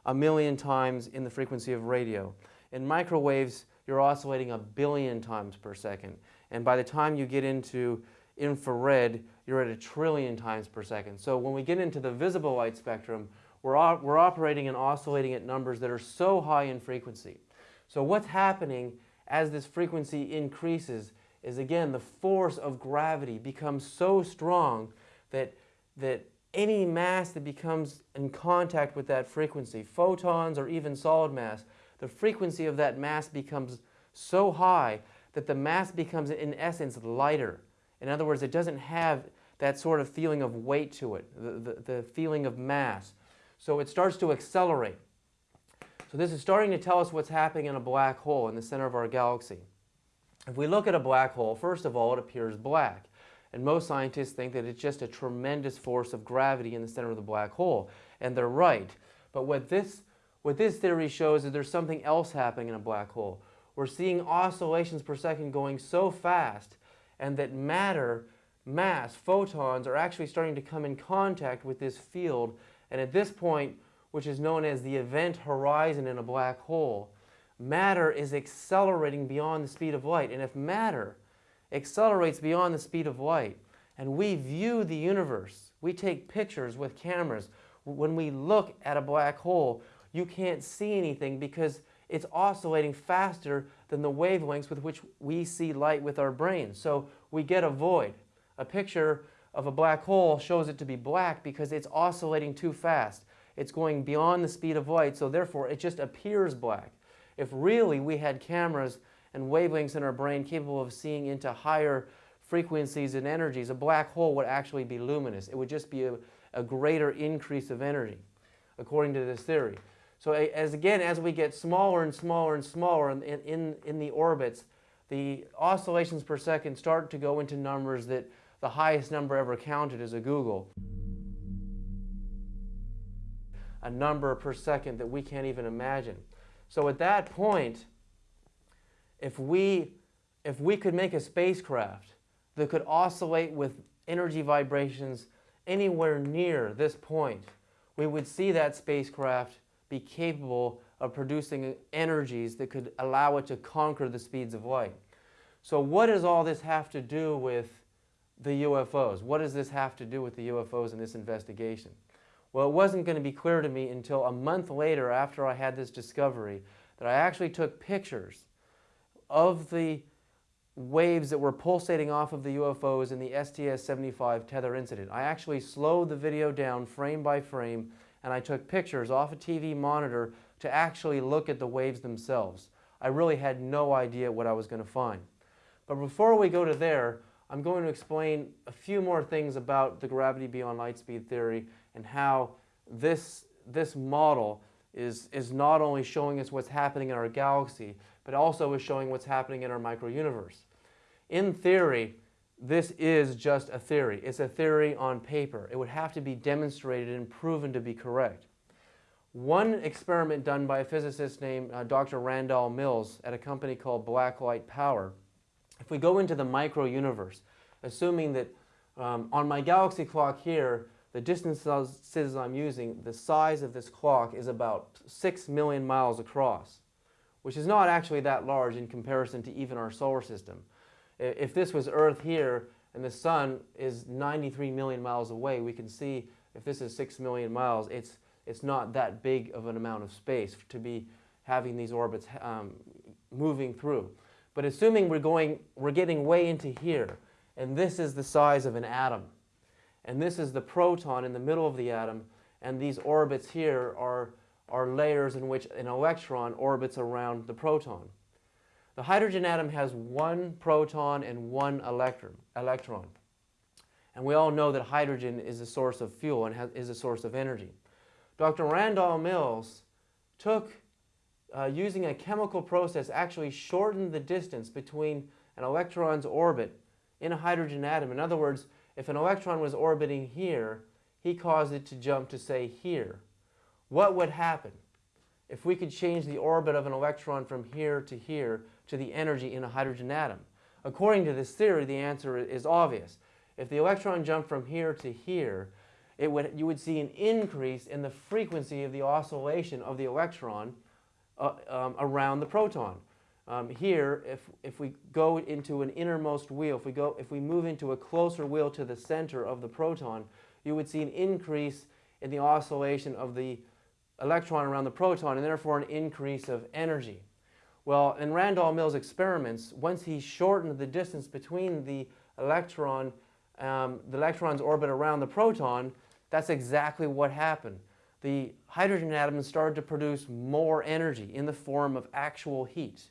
a million times in the frequency of radio. In microwaves, you're oscillating a billion times per second. And by the time you get into infrared, you're at a trillion times per second. So when we get into the visible light spectrum, we're, we're operating and oscillating at numbers that are so high in frequency. So what's happening as this frequency increases is again the force of gravity becomes so strong that, that any mass that becomes in contact with that frequency, photons or even solid mass, the frequency of that mass becomes so high that the mass becomes in essence lighter. In other words, it doesn't have that sort of feeling of weight to it, the, the, the feeling of mass. So it starts to accelerate. So this is starting to tell us what's happening in a black hole in the center of our galaxy. If we look at a black hole, first of all, it appears black. And most scientists think that it's just a tremendous force of gravity in the center of the black hole. And they're right. But what this, what this theory shows is there's something else happening in a black hole. We're seeing oscillations per second going so fast and that matter, mass, photons are actually starting to come in contact with this field. And at this point, which is known as the event horizon in a black hole, matter is accelerating beyond the speed of light. And if matter accelerates beyond the speed of light, and we view the universe, we take pictures with cameras, when we look at a black hole, you can't see anything because it's oscillating faster than the wavelengths with which we see light with our brains. So we get a void. A picture of a black hole shows it to be black because it's oscillating too fast. It's going beyond the speed of light, so therefore it just appears black. If really we had cameras and wavelengths in our brain capable of seeing into higher frequencies and energies, a black hole would actually be luminous. It would just be a, a greater increase of energy, according to this theory. So as again, as we get smaller and smaller and smaller in, in, in the orbits, the oscillations per second start to go into numbers that the highest number ever counted is a googol. A number per second that we can't even imagine. So at that point, if we, if we could make a spacecraft that could oscillate with energy vibrations anywhere near this point, we would see that spacecraft be capable of producing energies that could allow it to conquer the speeds of light. So what does all this have to do with the UFOs? What does this have to do with the UFOs in this investigation? Well, it wasn't going to be clear to me until a month later after I had this discovery that I actually took pictures of the waves that were pulsating off of the UFOs in the STS-75 tether incident. I actually slowed the video down frame by frame and I took pictures off a TV monitor to actually look at the waves themselves. I really had no idea what I was going to find. But before we go to there, I'm going to explain a few more things about the gravity beyond light speed theory and how this, this model is, is not only showing us what's happening in our galaxy, but also is showing what's happening in our microuniverse. In theory, this is just a theory. It's a theory on paper. It would have to be demonstrated and proven to be correct. One experiment done by a physicist named uh, Dr. Randall Mills at a company called Blacklight Power, if we go into the micro-universe, assuming that um, on my galaxy clock here, the distances I'm using, the size of this clock is about 6 million miles across, which is not actually that large in comparison to even our solar system. If this was Earth here and the sun is 93 million miles away, we can see if this is 6 million miles, it's, it's not that big of an amount of space to be having these orbits um, moving through. But assuming we're, going, we're getting way into here, and this is the size of an atom, and this is the proton in the middle of the atom, and these orbits here are, are layers in which an electron orbits around the proton. The hydrogen atom has one proton and one electron. electron. And we all know that hydrogen is a source of fuel and is a source of energy. Dr. Randall Mills took, uh, using a chemical process, actually shortened the distance between an electron's orbit in a hydrogen atom. In other words, if an electron was orbiting here, he caused it to jump to, say, here. What would happen if we could change the orbit of an electron from here to here to the energy in a hydrogen atom? According to this theory, the answer is obvious. If the electron jumped from here to here, it would, you would see an increase in the frequency of the oscillation of the electron uh, um, around the proton. Um, here, if, if we go into an innermost wheel, if we, go, if we move into a closer wheel to the center of the proton, you would see an increase in the oscillation of the electron around the proton and therefore an increase of energy. Well, in Randall Mills' experiments, once he shortened the distance between the electron, um, the electron's orbit around the proton, that's exactly what happened. The hydrogen atoms started to produce more energy in the form of actual heat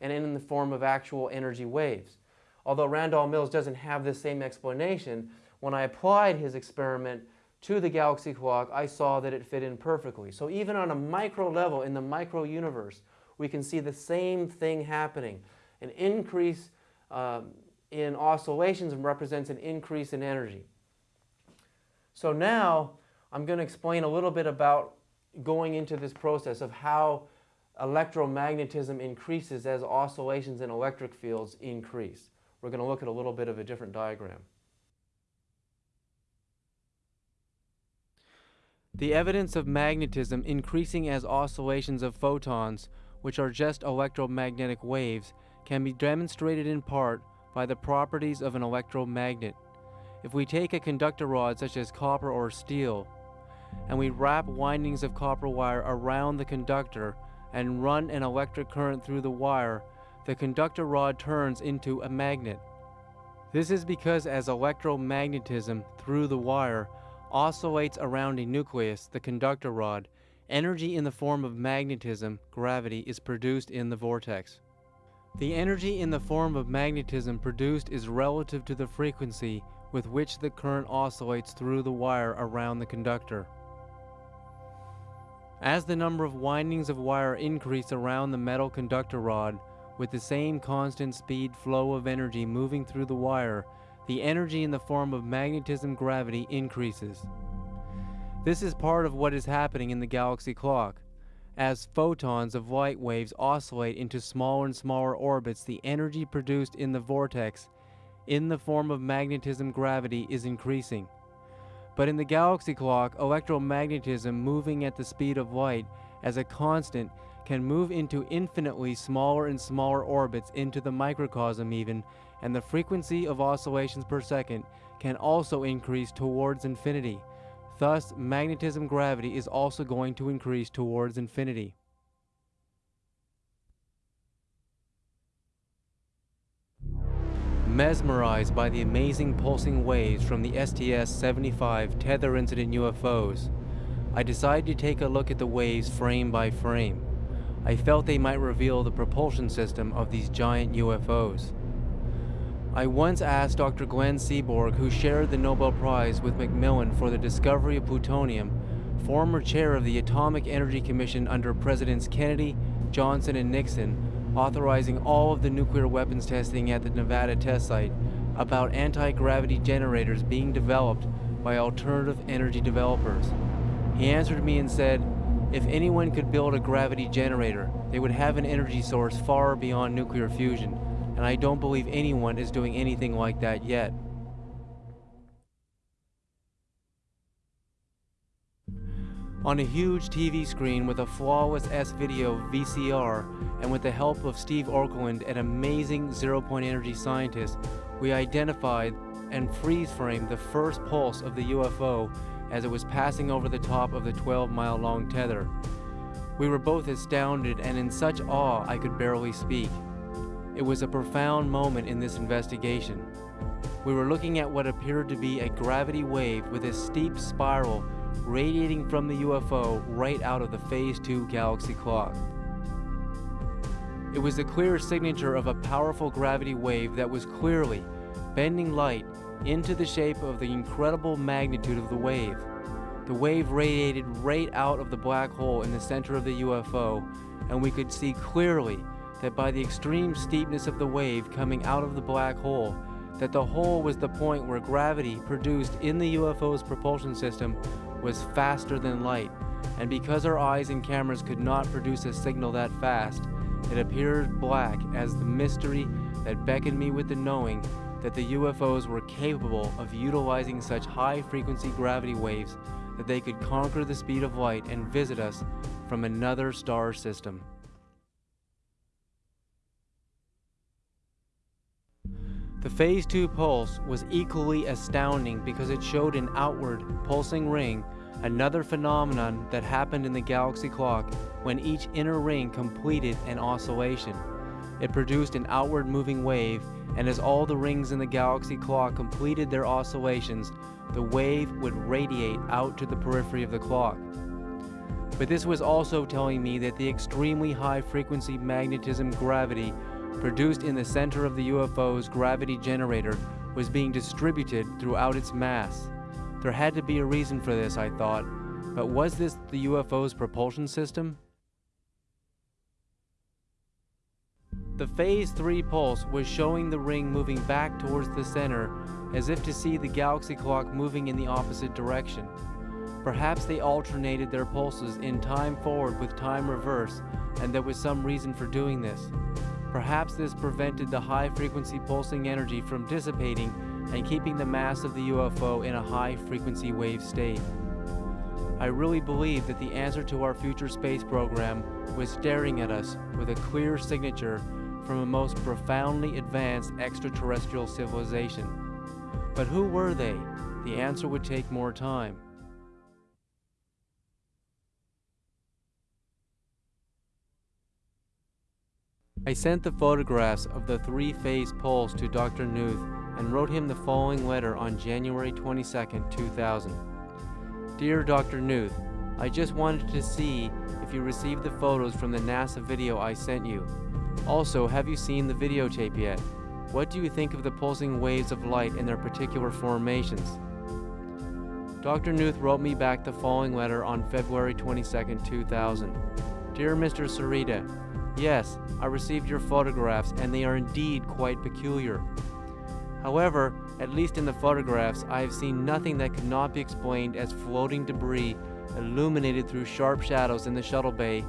and in the form of actual energy waves. Although Randall Mills doesn't have the same explanation, when I applied his experiment to the galaxy clock, I saw that it fit in perfectly. So even on a micro level in the micro universe, we can see the same thing happening. An increase um, in oscillations represents an increase in energy. So now I'm going to explain a little bit about going into this process of how electromagnetism increases as oscillations in electric fields increase. We're going to look at a little bit of a different diagram. The evidence of magnetism increasing as oscillations of photons, which are just electromagnetic waves, can be demonstrated in part by the properties of an electromagnet. If we take a conductor rod such as copper or steel, and we wrap windings of copper wire around the conductor and run an electric current through the wire, the conductor rod turns into a magnet. This is because as electromagnetism through the wire oscillates around a nucleus, the conductor rod, energy in the form of magnetism, gravity, is produced in the vortex. The energy in the form of magnetism produced is relative to the frequency with which the current oscillates through the wire around the conductor. As the number of windings of wire increase around the metal conductor rod, with the same constant speed flow of energy moving through the wire, the energy in the form of magnetism gravity increases. This is part of what is happening in the galaxy clock. As photons of light waves oscillate into smaller and smaller orbits, the energy produced in the vortex in the form of magnetism gravity is increasing. But in the galaxy clock, electromagnetism moving at the speed of light as a constant can move into infinitely smaller and smaller orbits into the microcosm even, and the frequency of oscillations per second can also increase towards infinity. Thus, magnetism gravity is also going to increase towards infinity. mesmerized by the amazing pulsing waves from the STS-75 tether incident UFOs, I decided to take a look at the waves frame by frame. I felt they might reveal the propulsion system of these giant UFOs. I once asked Dr. Glenn Seaborg, who shared the Nobel Prize with McMillan for the discovery of plutonium, former chair of the Atomic Energy Commission under Presidents Kennedy, Johnson, and Nixon, authorizing all of the nuclear weapons testing at the Nevada test site about anti-gravity generators being developed by alternative energy developers. He answered me and said, if anyone could build a gravity generator, they would have an energy source far beyond nuclear fusion, and I don't believe anyone is doing anything like that yet. On a huge TV screen with a flawless S-video VCR and with the help of Steve Okerlund, an amazing zero-point energy scientist, we identified and freeze-framed the first pulse of the UFO as it was passing over the top of the 12-mile-long tether. We were both astounded and in such awe I could barely speak. It was a profound moment in this investigation. We were looking at what appeared to be a gravity wave with a steep spiral radiating from the UFO right out of the Phase 2 galaxy clock. It was the clear signature of a powerful gravity wave that was clearly bending light into the shape of the incredible magnitude of the wave. The wave radiated right out of the black hole in the center of the UFO, and we could see clearly that by the extreme steepness of the wave coming out of the black hole, that the hole was the point where gravity produced in the UFO's propulsion system was faster than light, and because our eyes and cameras could not produce a signal that fast, it appeared black as the mystery that beckoned me with the knowing that the UFOs were capable of utilizing such high frequency gravity waves that they could conquer the speed of light and visit us from another star system. The Phase 2 pulse was equally astounding because it showed an outward pulsing ring, another phenomenon that happened in the galaxy clock when each inner ring completed an oscillation. It produced an outward moving wave, and as all the rings in the galaxy clock completed their oscillations, the wave would radiate out to the periphery of the clock. But this was also telling me that the extremely high frequency magnetism gravity produced in the center of the UFO's gravity generator was being distributed throughout its mass. There had to be a reason for this, I thought, but was this the UFO's propulsion system? The Phase 3 pulse was showing the ring moving back towards the center as if to see the galaxy clock moving in the opposite direction. Perhaps they alternated their pulses in time forward with time reverse, and there was some reason for doing this. Perhaps this prevented the high frequency pulsing energy from dissipating and keeping the mass of the UFO in a high frequency wave state. I really believe that the answer to our future space program was staring at us with a clear signature from a most profoundly advanced extraterrestrial civilization. But who were they? The answer would take more time. I sent the photographs of the three-phase pulse to Dr. Nuth and wrote him the following letter on January 22, 2000. Dear Dr. Nuth, I just wanted to see if you received the photos from the NASA video I sent you. Also, have you seen the videotape yet? What do you think of the pulsing waves of light and their particular formations? Dr. Nuth wrote me back the following letter on February 22, 2000. Dear Mr. Sereda, Yes, I received your photographs and they are indeed quite peculiar. However, at least in the photographs, I have seen nothing that could not be explained as floating debris illuminated through sharp shadows in the shuttle bay.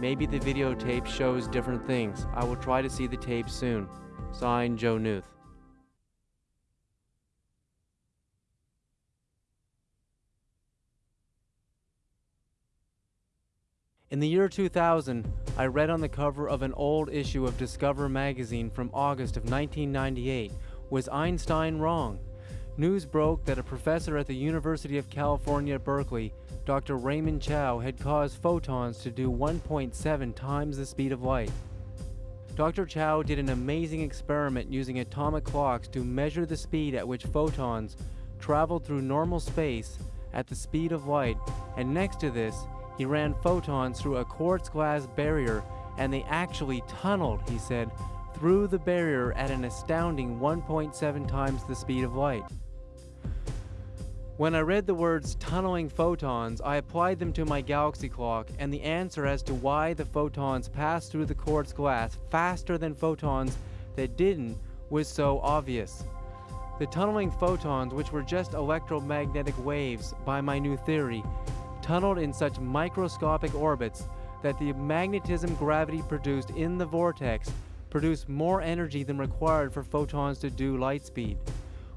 Maybe the videotape shows different things. I will try to see the tape soon. Signed, Joe Nuth. In the year 2000, I read on the cover of an old issue of Discover magazine from August of 1998, Was Einstein wrong? News broke that a professor at the University of California Berkeley, Dr. Raymond Chiao, had caused photons to do 1.7 times the speed of light. Dr. Chiao did an amazing experiment using atomic clocks to measure the speed at which photons traveled through normal space at the speed of light, and next to this, he ran photons through a quartz glass barrier and they actually tunneled, he said, through the barrier at an astounding 1.7 times the speed of light. When I read the words tunneling photons, I applied them to my galaxy clock, and the answer as to why the photons passed through the quartz glass faster than photons that didn't was so obvious. The tunneling photons, which were just electromagnetic waves by my new theory, tunneled in such microscopic orbits that the magnetism gravity produced in the vortex produced more energy than required for photons to do light speed.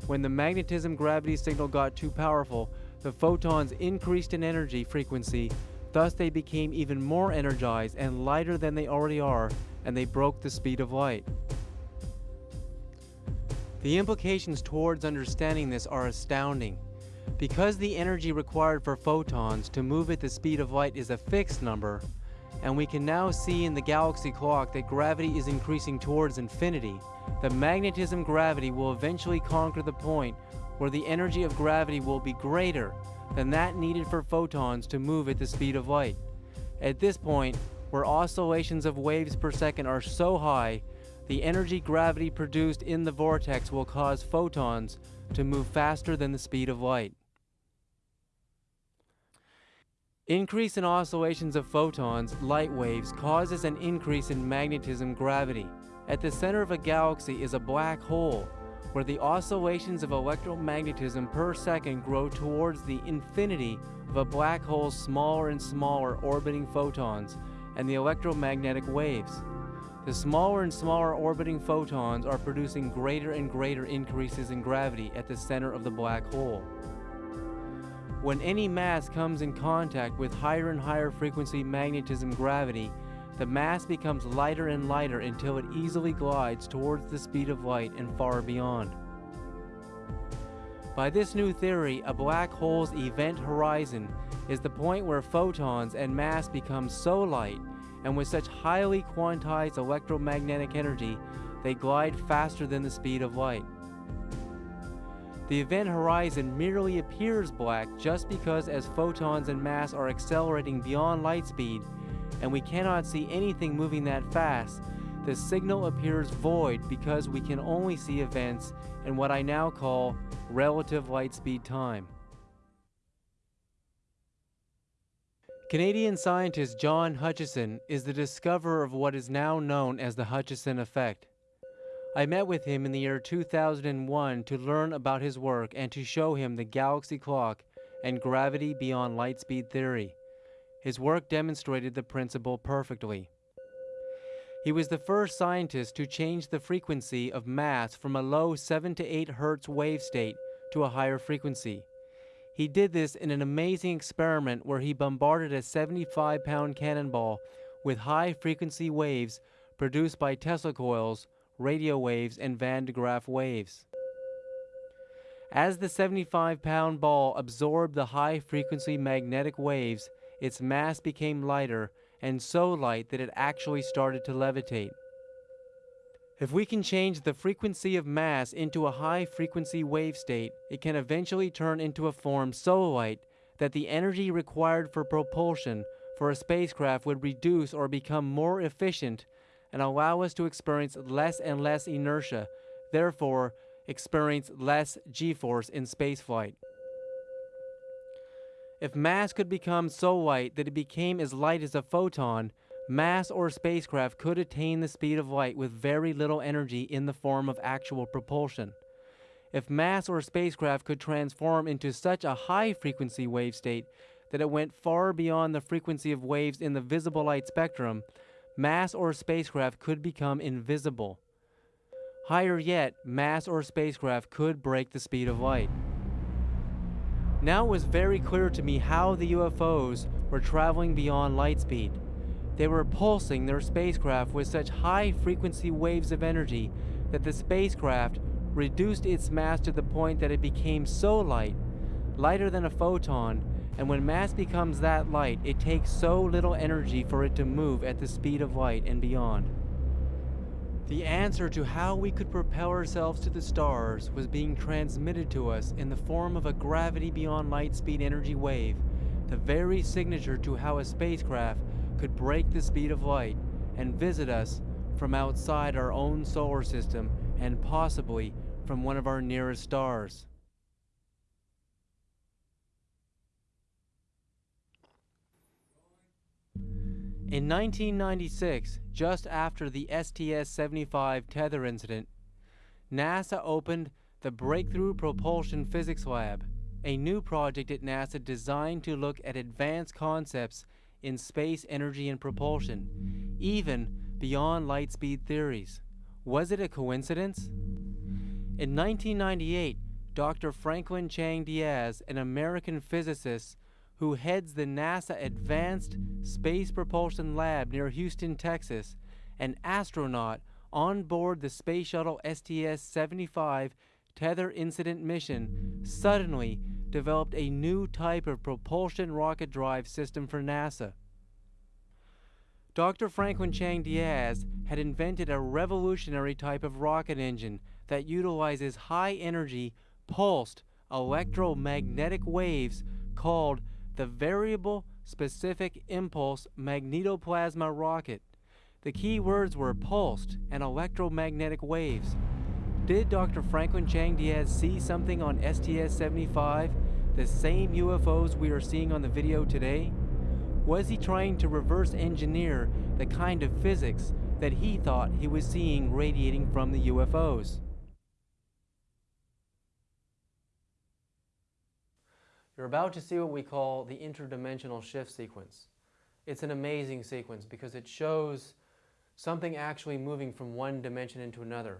When the magnetism gravity signal got too powerful, the photons increased in energy frequency, thus they became even more energized and lighter than they already are, and they broke the speed of light. The implications towards understanding this are astounding. Because the energy required for photons to move at the speed of light is a fixed number, and we can now see in the galaxy clock that gravity is increasing towards infinity, the magnetism gravity will eventually conquer the point where the energy of gravity will be greater than that needed for photons to move at the speed of light. At this point, where oscillations of waves per second are so high, the energy gravity produced in the vortex will cause photons to move faster than the speed of light. Increase in oscillations of photons, light waves, causes an increase in magnetism gravity. At the center of a galaxy is a black hole, where the oscillations of electromagnetism per second grow towards the infinity of a black hole's smaller and smaller orbiting photons and the electromagnetic waves. The smaller and smaller orbiting photons are producing greater and greater increases in gravity at the center of the black hole. When any mass comes in contact with higher and higher frequency magnetism gravity, the mass becomes lighter and lighter until it easily glides towards the speed of light and far beyond. By this new theory, a black hole's event horizon is the point where photons and mass become so light and with such highly quantized electromagnetic energy, they glide faster than the speed of light. The event horizon merely appears black just because as photons and mass are accelerating beyond light speed, and we cannot see anything moving that fast, the signal appears void because we can only see events in what I now call relative light speed time. Canadian scientist John Hutchison is the discoverer of what is now known as the Hutchison effect. I met with him in the year 2001 to learn about his work and to show him the galaxy clock and gravity beyond light speed theory. His work demonstrated the principle perfectly. He was the first scientist to change the frequency of mass from a low 7 to 8 Hz wave state to a higher frequency. He did this in an amazing experiment where he bombarded a 75 pound cannonball with high frequency waves produced by Tesla coils radio waves, and Van de Graaff waves. As the 75 pound ball absorbed the high frequency magnetic waves, its mass became lighter and so light that it actually started to levitate. If we can change the frequency of mass into a high frequency wave state, it can eventually turn into a form so light that the energy required for propulsion for a spacecraft would reduce or become more efficient and allow us to experience less and less inertia, therefore experience less g-force in spaceflight. If mass could become so light that it became as light as a photon, mass or spacecraft could attain the speed of light with very little energy in the form of actual propulsion. If mass or spacecraft could transform into such a high frequency wave state that it went far beyond the frequency of waves in the visible light spectrum, mass or spacecraft could become invisible. Higher yet, mass or spacecraft could break the speed of light. Now it was very clear to me how the UFOs were traveling beyond light speed. They were pulsing their spacecraft with such high frequency waves of energy that the spacecraft reduced its mass to the point that it became so light, lighter than a photon, and when mass becomes that light, it takes so little energy for it to move at the speed of light and beyond. The answer to how we could propel ourselves to the stars was being transmitted to us in the form of a gravity beyond light speed energy wave, the very signature to how a spacecraft could break the speed of light and visit us from outside our own solar system and possibly from one of our nearest stars. In 1996, just after the STS-75 tether incident, NASA opened the Breakthrough Propulsion Physics Lab, a new project at NASA designed to look at advanced concepts in space energy and propulsion, even beyond light speed theories. Was it a coincidence? In 1998, Dr. Franklin Chang Diaz, an American physicist, who heads the NASA Advanced Space Propulsion Lab near Houston, Texas, an astronaut on board the Space Shuttle STS-75 tether incident mission, suddenly developed a new type of propulsion rocket drive system for NASA. Dr. Franklin Chang Diaz had invented a revolutionary type of rocket engine that utilizes high energy, pulsed electromagnetic waves called the Variable Specific Impulse Magnetoplasma Rocket. The key words were pulsed and electromagnetic waves. Did Dr. Franklin Chang Diaz see something on STS-75, the same UFOs we are seeing on the video today? Was he trying to reverse engineer the kind of physics that he thought he was seeing radiating from the UFOs? You're about to see what we call the interdimensional shift sequence. It's an amazing sequence because it shows something actually moving from one dimension into another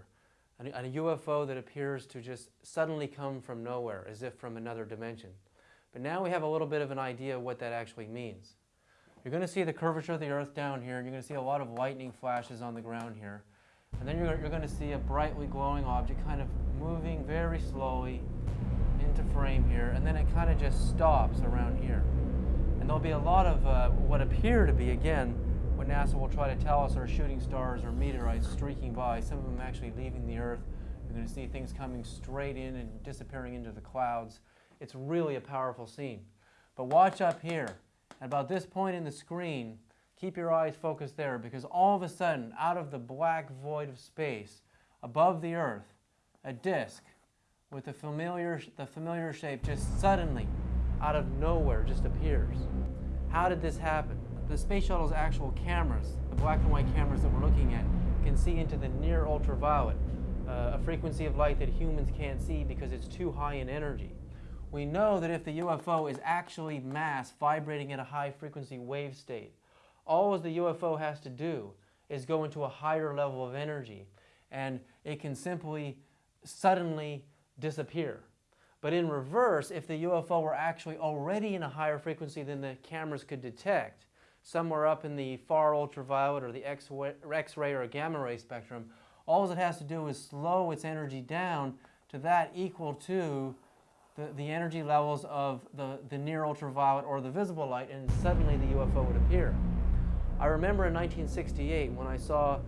a, a UFO that appears to just suddenly come from nowhere, as if from another dimension. But now we have a little bit of an idea of what that actually means. You're going to see the curvature of the Earth down here, and you're going to see a lot of lightning flashes on the ground here. And then you're, you're going to see a brightly glowing object kind of moving very slowly into frame here, and then it kind of just stops around here. And there'll be a lot of uh, what appear to be, again, what NASA will try to tell us are shooting stars or meteorites streaking by, some of them actually leaving the Earth. You're going to see things coming straight in and disappearing into the clouds. It's really a powerful scene. But watch up here. At about this point in the screen, keep your eyes focused there because all of a sudden, out of the black void of space, above the Earth, a disk with the familiar, the familiar shape just suddenly, out of nowhere, just appears. How did this happen? The space shuttle's actual cameras, the black and white cameras that we're looking at, can see into the near ultraviolet, uh, a frequency of light that humans can't see because it's too high in energy. We know that if the UFO is actually mass vibrating at a high frequency wave state, all the UFO has to do is go into a higher level of energy and it can simply suddenly disappear. But in reverse, if the UFO were actually already in a higher frequency than the cameras could detect, somewhere up in the far ultraviolet or the X-ray or gamma ray spectrum, all it has to do is slow its energy down to that equal to the, the energy levels of the, the near ultraviolet or the visible light, and suddenly the UFO would appear. I remember in 1968 when I saw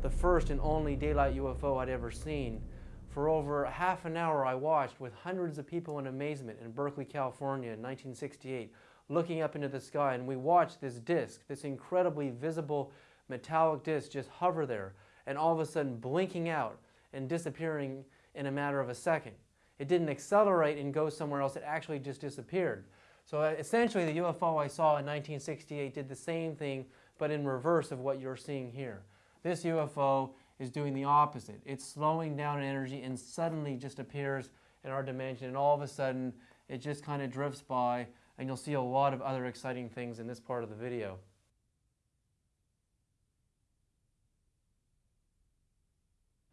the first and only daylight UFO I'd ever seen. For over half an hour I watched with hundreds of people in amazement in Berkeley, California in 1968 looking up into the sky and we watched this disk, this incredibly visible metallic disk just hover there and all of a sudden blinking out and disappearing in a matter of a second. It didn't accelerate and go somewhere else, it actually just disappeared. So uh, essentially the UFO I saw in 1968 did the same thing but in reverse of what you're seeing here. This UFO is doing the opposite. It's slowing down energy and suddenly just appears in our dimension and all of a sudden it just kind of drifts by and you'll see a lot of other exciting things in this part of the video.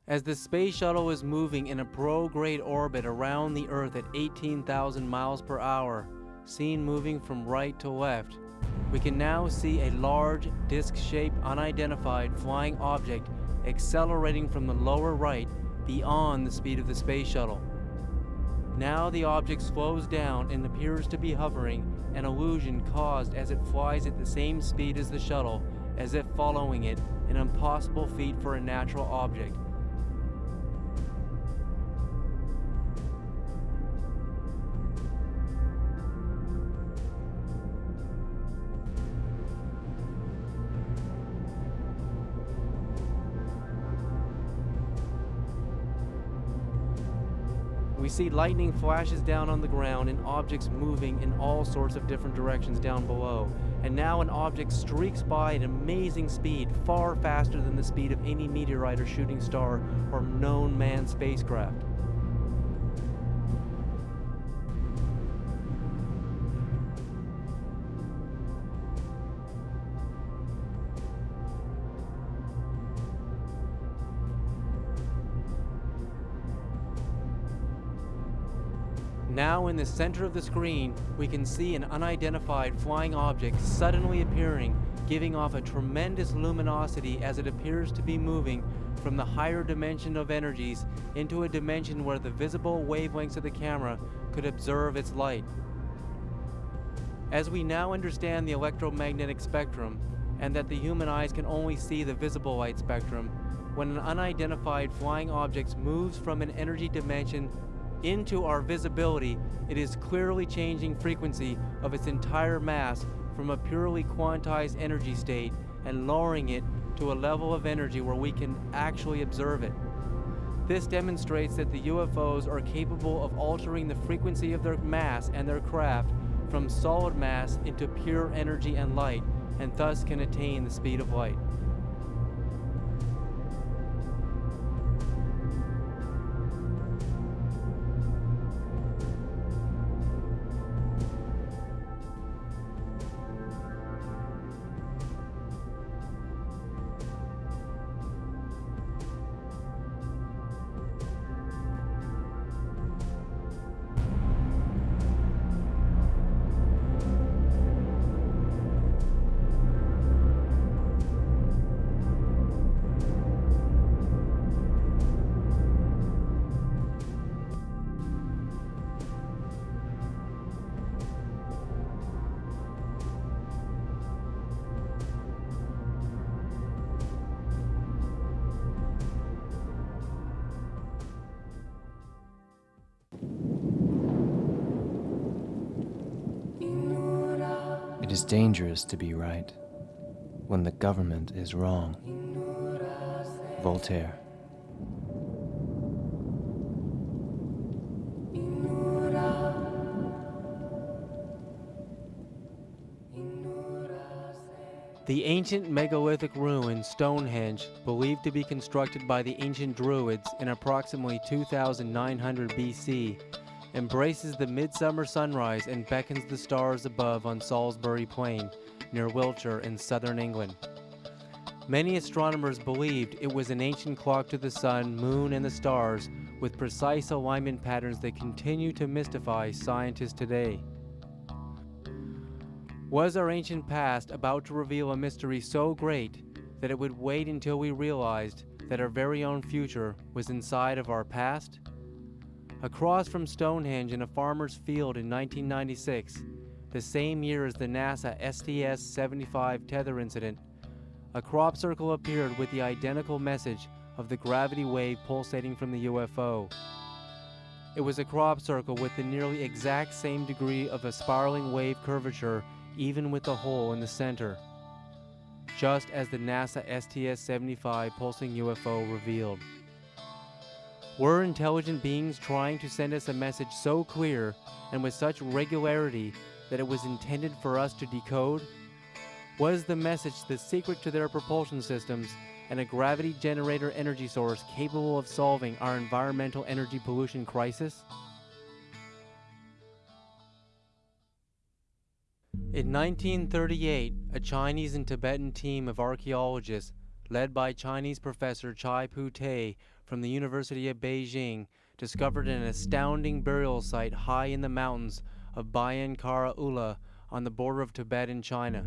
As the space shuttle is moving in a prograde orbit around the Earth at 18,000 miles per hour, seen moving from right to left, we can now see a large, disc-shaped, unidentified flying object accelerating from the lower right beyond the speed of the space shuttle. Now the object slows down and appears to be hovering, an illusion caused as it flies at the same speed as the shuttle, as if following it, an impossible feat for a natural object. We see lightning flashes down on the ground and objects moving in all sorts of different directions down below. And now an object streaks by at amazing speed, far faster than the speed of any meteorite or shooting star or known manned spacecraft. In the center of the screen, we can see an unidentified flying object suddenly appearing, giving off a tremendous luminosity as it appears to be moving from the higher dimension of energies into a dimension where the visible wavelengths of the camera could observe its light. As we now understand the electromagnetic spectrum, and that the human eyes can only see the visible light spectrum, when an unidentified flying object moves from an energy dimension into our visibility, it is clearly changing frequency of its entire mass from a purely quantized energy state and lowering it to a level of energy where we can actually observe it. This demonstrates that the UFOs are capable of altering the frequency of their mass and their craft from solid mass into pure energy and light, and thus can attain the speed of light. Dangerous to be right when the government is wrong. Voltaire. The ancient megalithic ruin Stonehenge, believed to be constructed by the ancient Druids in approximately 2900 BC, embraces the midsummer sunrise and beckons the stars above on Salisbury Plain, near Wiltshire in southern England. Many astronomers believed it was an ancient clock to the sun, moon, and the stars, with precise alignment patterns that continue to mystify scientists today. Was our ancient past about to reveal a mystery so great that it would wait until we realized that our very own future was inside of our past? Across from Stonehenge in a farmer's field in 1996, the same year as the NASA STS-75 tether incident, a crop circle appeared with the identical message of the gravity wave pulsating from the UFO. It was a crop circle with the nearly exact same degree of a spiraling wave curvature even with the hole in the center, just as the NASA STS-75 pulsing UFO revealed. Were intelligent beings trying to send us a message so clear and with such regularity that it was intended for us to decode? Was the message the secret to their propulsion systems and a gravity generator energy source capable of solving our environmental energy pollution crisis? In 1938, a Chinese and Tibetan team of archaeologists, led by Chinese professor Chai Pu-Te from the University of Beijing, discovered an astounding burial site high in the mountains of Bayan Khara Ula on the border of Tibet and China.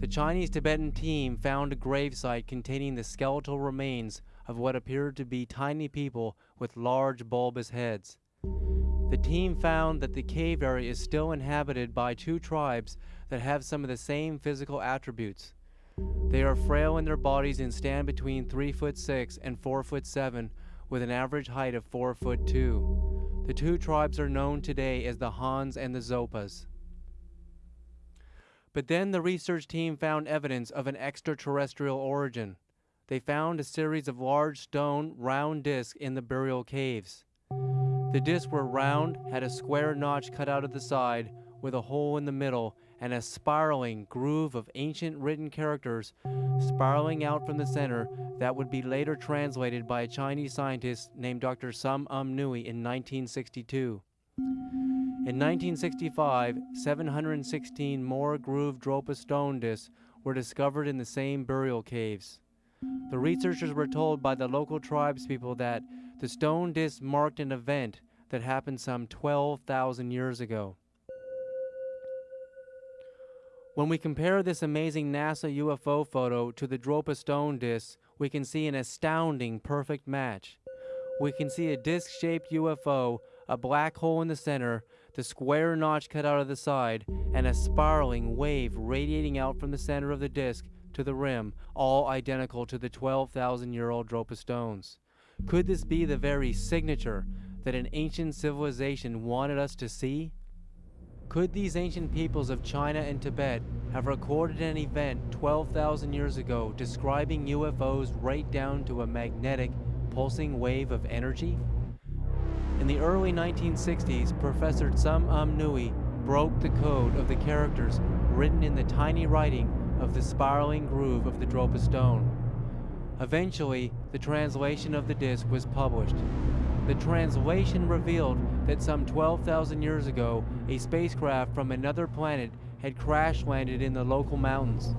The Chinese-Tibetan team found a gravesite containing the skeletal remains of what appeared to be tiny people with large bulbous heads. The team found that the cave area is still inhabited by two tribes that have some of the same physical attributes. They are frail in their bodies and stand between 3 foot 6 and 4 foot 7 with an average height of 4 foot 2. The two tribes are known today as the Hans and the Zopas. But then the research team found evidence of an extraterrestrial origin. They found a series of large stone round discs in the burial caves. The discs were round, had a square notch cut out of the side, with a hole in the middle, and a spiraling groove of ancient written characters spiraling out from the center that would be later translated by a Chinese scientist named Dr. Tsum Um Nui in 1962. In 1965, 716 more grooved discs were discovered in the same burial caves. The researchers were told by the local tribespeople that the stone discs marked an event that happened some 12,000 years ago. When we compare this amazing NASA UFO photo to the Dropa stone discs, we can see an astounding perfect match. We can see a disc-shaped UFO, a black hole in the center, the square notch cut out of the side, and a spiraling wave radiating out from the center of the disc to the rim, all identical to the 12,000 year old Dropa stones. Could this be the very signature, that an ancient civilization wanted us to see? Could these ancient peoples of China and Tibet have recorded an event 12,000 years ago describing UFOs right down to a magnetic, pulsing wave of energy? In the early 1960s, Professor Tsum Um Nui broke the code of the characters written in the tiny writing of the spiraling groove of the Dropa stone. Eventually, the translation of the disc was published. The translation revealed that some 12,000 years ago, a spacecraft from another planet had crash landed in the local mountains.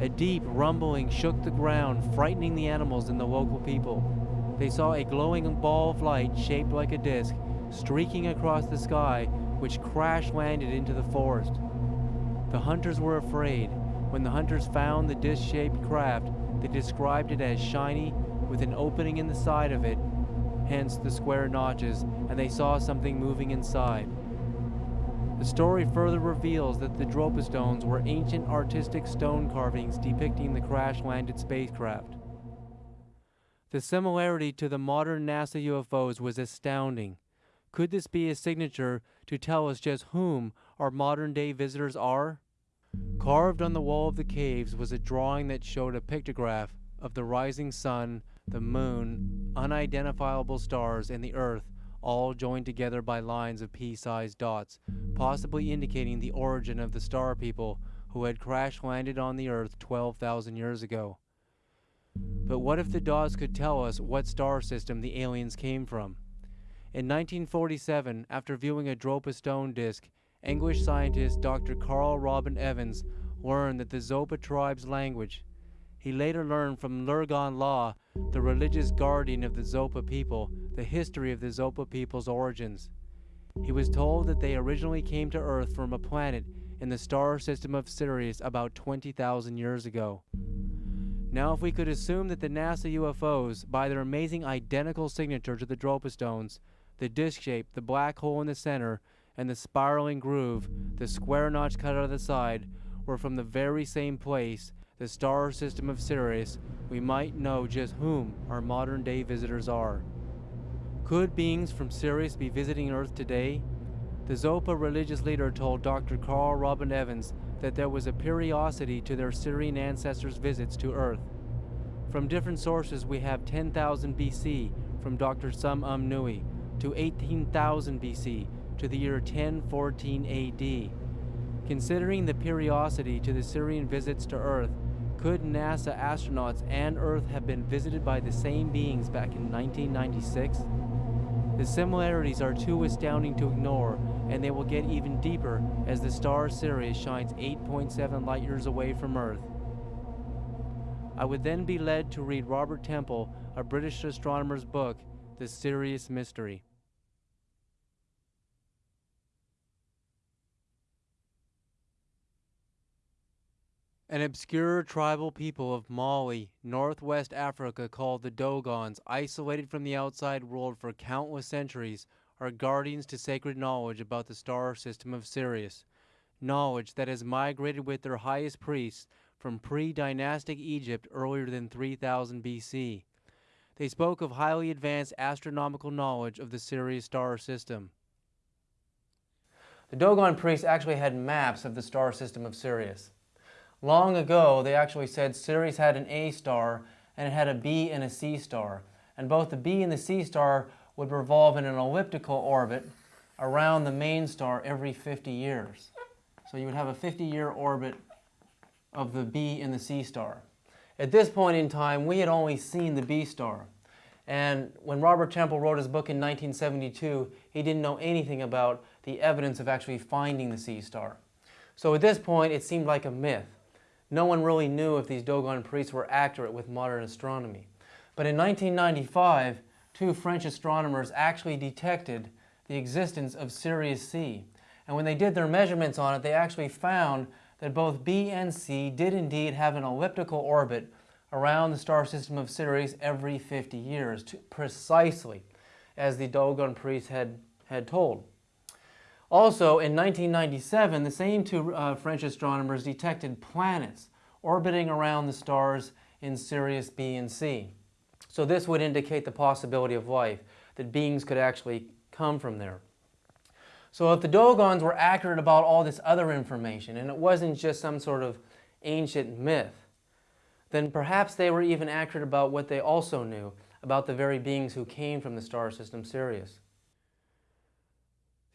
A deep rumbling shook the ground, frightening the animals and the local people. They saw a glowing ball of light shaped like a disc streaking across the sky, which crash landed into the forest. The hunters were afraid. When the hunters found the disc shaped craft, they described it as shiny with an opening in the side of it, hence the square notches, and they saw something moving inside. The story further reveals that the Dropa stones were ancient artistic stone carvings depicting the crash landed spacecraft. The similarity to the modern NASA UFOs was astounding. Could this be a signature to tell us just whom our modern day visitors are? Carved on the wall of the caves was a drawing that showed a pictograph of the rising sun, the moon, unidentifiable stars, and the earth all joined together by lines of pea-sized dots, possibly indicating the origin of the star people who had crash landed on the earth 12,000 years ago. But what if the dots could tell us what star system the aliens came from? In 1947, after viewing a Dropa stone disk, English scientist Dr. Carl Robin Evans learned that the Zopa tribe's language. He later learned from Lurgan Law, the religious guardian of the Zopa people, the history of the Zopa people's origins. He was told that they originally came to Earth from a planet in the star system of Sirius about 20,000 years ago. Now if we could assume that the NASA UFOs, by their amazing identical signature to the Dropa stones, the disc shape, the black hole in the center, and the spiraling groove, the square notch cut out of the side, were from the very same place, the star system of Sirius, we might know just whom our modern day visitors are. Could beings from Sirius be visiting Earth today? The Zopa religious leader told Dr. Carl Robin Evans that there was a periodicity to their Sirian ancestors' visits to Earth. From different sources we have 10,000 BC from Dr. Tsum Um Nui, to 18,000 BC to the year 1014 AD. Considering the periodicity to the Sirian visits to Earth, could NASA astronauts and Earth have been visited by the same beings back in 1996? The similarities are too astounding to ignore, and they will get even deeper as the star Sirius shines 8.7 light years away from Earth. I would then be led to read Robert Temple, a British astronomer's book, The Sirius Mystery. An obscure tribal people of Mali, northwest Africa called the Dogons, isolated from the outside world for countless centuries, are guardians to sacred knowledge about the star system of Sirius. Knowledge that has migrated with their highest priests from pre-dynastic Egypt earlier than 3000 BC. They spoke of highly advanced astronomical knowledge of the Sirius star system. The Dogon priests actually had maps of the star system of Sirius. Long ago, they actually said Sirius had an A star and it had a B and a C star. And both the B and the C star would revolve in an elliptical orbit around the main star every 50 years. So you would have a 50-year orbit of the B and the C star. At this point in time, we had only seen the B star. And when Robert Temple wrote his book in 1972, he didn't know anything about the evidence of actually finding the C star. So at this point, it seemed like a myth no one really knew if these Dogon priests were accurate with modern astronomy. But in 1995, two French astronomers actually detected the existence of Sirius C. And when they did their measurements on it, they actually found that both B and C did indeed have an elliptical orbit around the star system of Sirius every 50 years, precisely as the Dogon priests had, had told. Also, in 1997, the same two uh, French astronomers detected planets orbiting around the stars in Sirius B and C. So this would indicate the possibility of life. that beings could actually come from there. So if the Dogons were accurate about all this other information, and it wasn't just some sort of ancient myth, then perhaps they were even accurate about what they also knew about the very beings who came from the star system Sirius.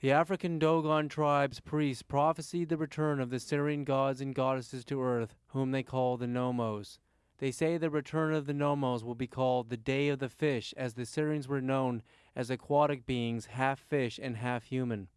The African Dogon tribe's priests prophesied the return of the Sirian gods and goddesses to Earth, whom they call the Nomos. They say the return of the Nomos will be called the Day of the Fish, as the Sirians were known as aquatic beings, half fish and half human.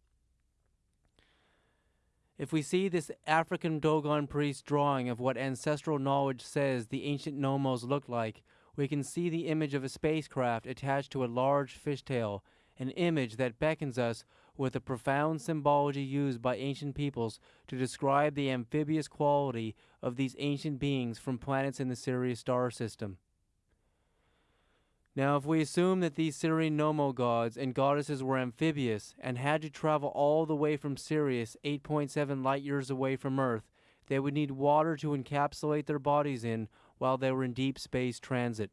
If we see this African Dogon priest drawing of what ancestral knowledge says the ancient Nomos looked like, we can see the image of a spacecraft attached to a large fishtail, an image that beckons us with the profound symbology used by ancient peoples to describe the amphibious quality of these ancient beings from planets in the Sirius star system. Now, if we assume that these Sirian Nomo gods and goddesses were amphibious and had to travel all the way from Sirius, 8.7 light years away from Earth, they would need water to encapsulate their bodies in while they were in deep space transit.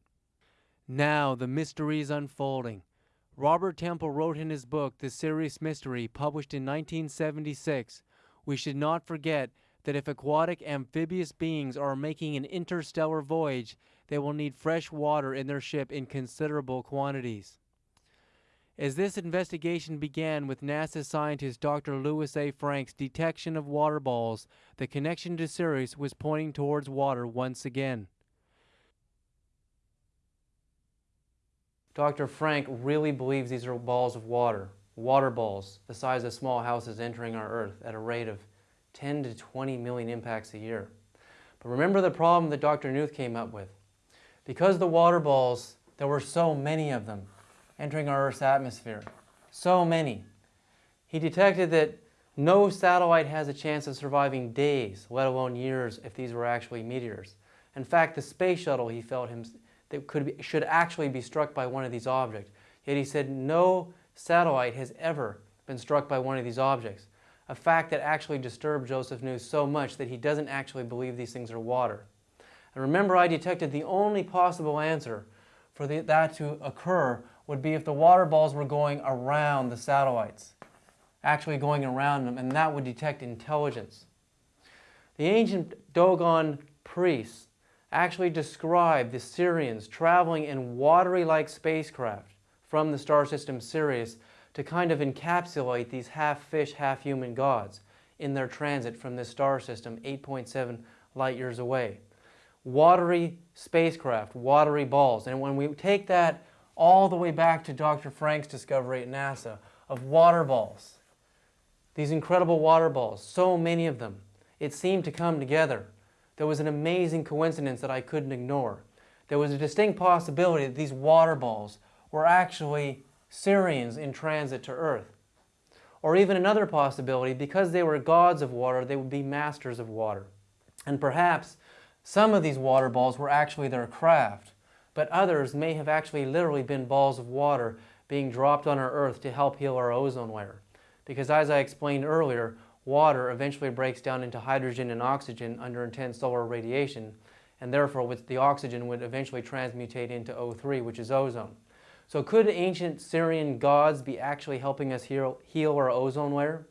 Now, the mystery is unfolding. Robert Temple wrote in his book, The Sirius Mystery, published in 1976, we should not forget that if aquatic amphibious beings are making an interstellar voyage, they will need fresh water in their ship in considerable quantities. As this investigation began with NASA scientist Dr. Louis A. Frank's detection of water balls, the connection to Sirius was pointing towards water once again. Dr. Frank really believes these are balls of water, water balls the size of small houses entering our Earth at a rate of 10 to 20 million impacts a year. But remember the problem that Dr. Nuth came up with. Because the water balls, there were so many of them entering our Earth's atmosphere, so many, he detected that no satellite has a chance of surviving days, let alone years, if these were actually meteors. In fact, the space shuttle, he felt him, that could be, should actually be struck by one of these objects. Yet he said no satellite has ever been struck by one of these objects, a fact that actually disturbed Joseph Nuth so much that he doesn't actually believe these things are water. And remember, I detected the only possible answer for the, that to occur would be if the water balls were going around the satellites, actually going around them, and that would detect intelligence. The ancient Dogon priests actually describe the Sirians traveling in watery-like spacecraft from the star system Sirius to kind of encapsulate these half-fish, half-human gods in their transit from this star system 8.7 light years away watery spacecraft, watery balls. And when we take that all the way back to Dr. Frank's discovery at NASA of water balls, these incredible water balls, so many of them, it seemed to come together. There was an amazing coincidence that I couldn't ignore. There was a distinct possibility that these water balls were actually Sirians in transit to Earth. Or even another possibility, because they were gods of water, they would be masters of water. And perhaps some of these water balls were actually their craft, but others may have actually literally been balls of water being dropped on our Earth to help heal our ozone layer. Because as I explained earlier, water eventually breaks down into hydrogen and oxygen under intense solar radiation, and therefore the oxygen would eventually transmutate into O3, which is ozone. So could ancient Sirian gods be actually helping us heal, heal our ozone layer?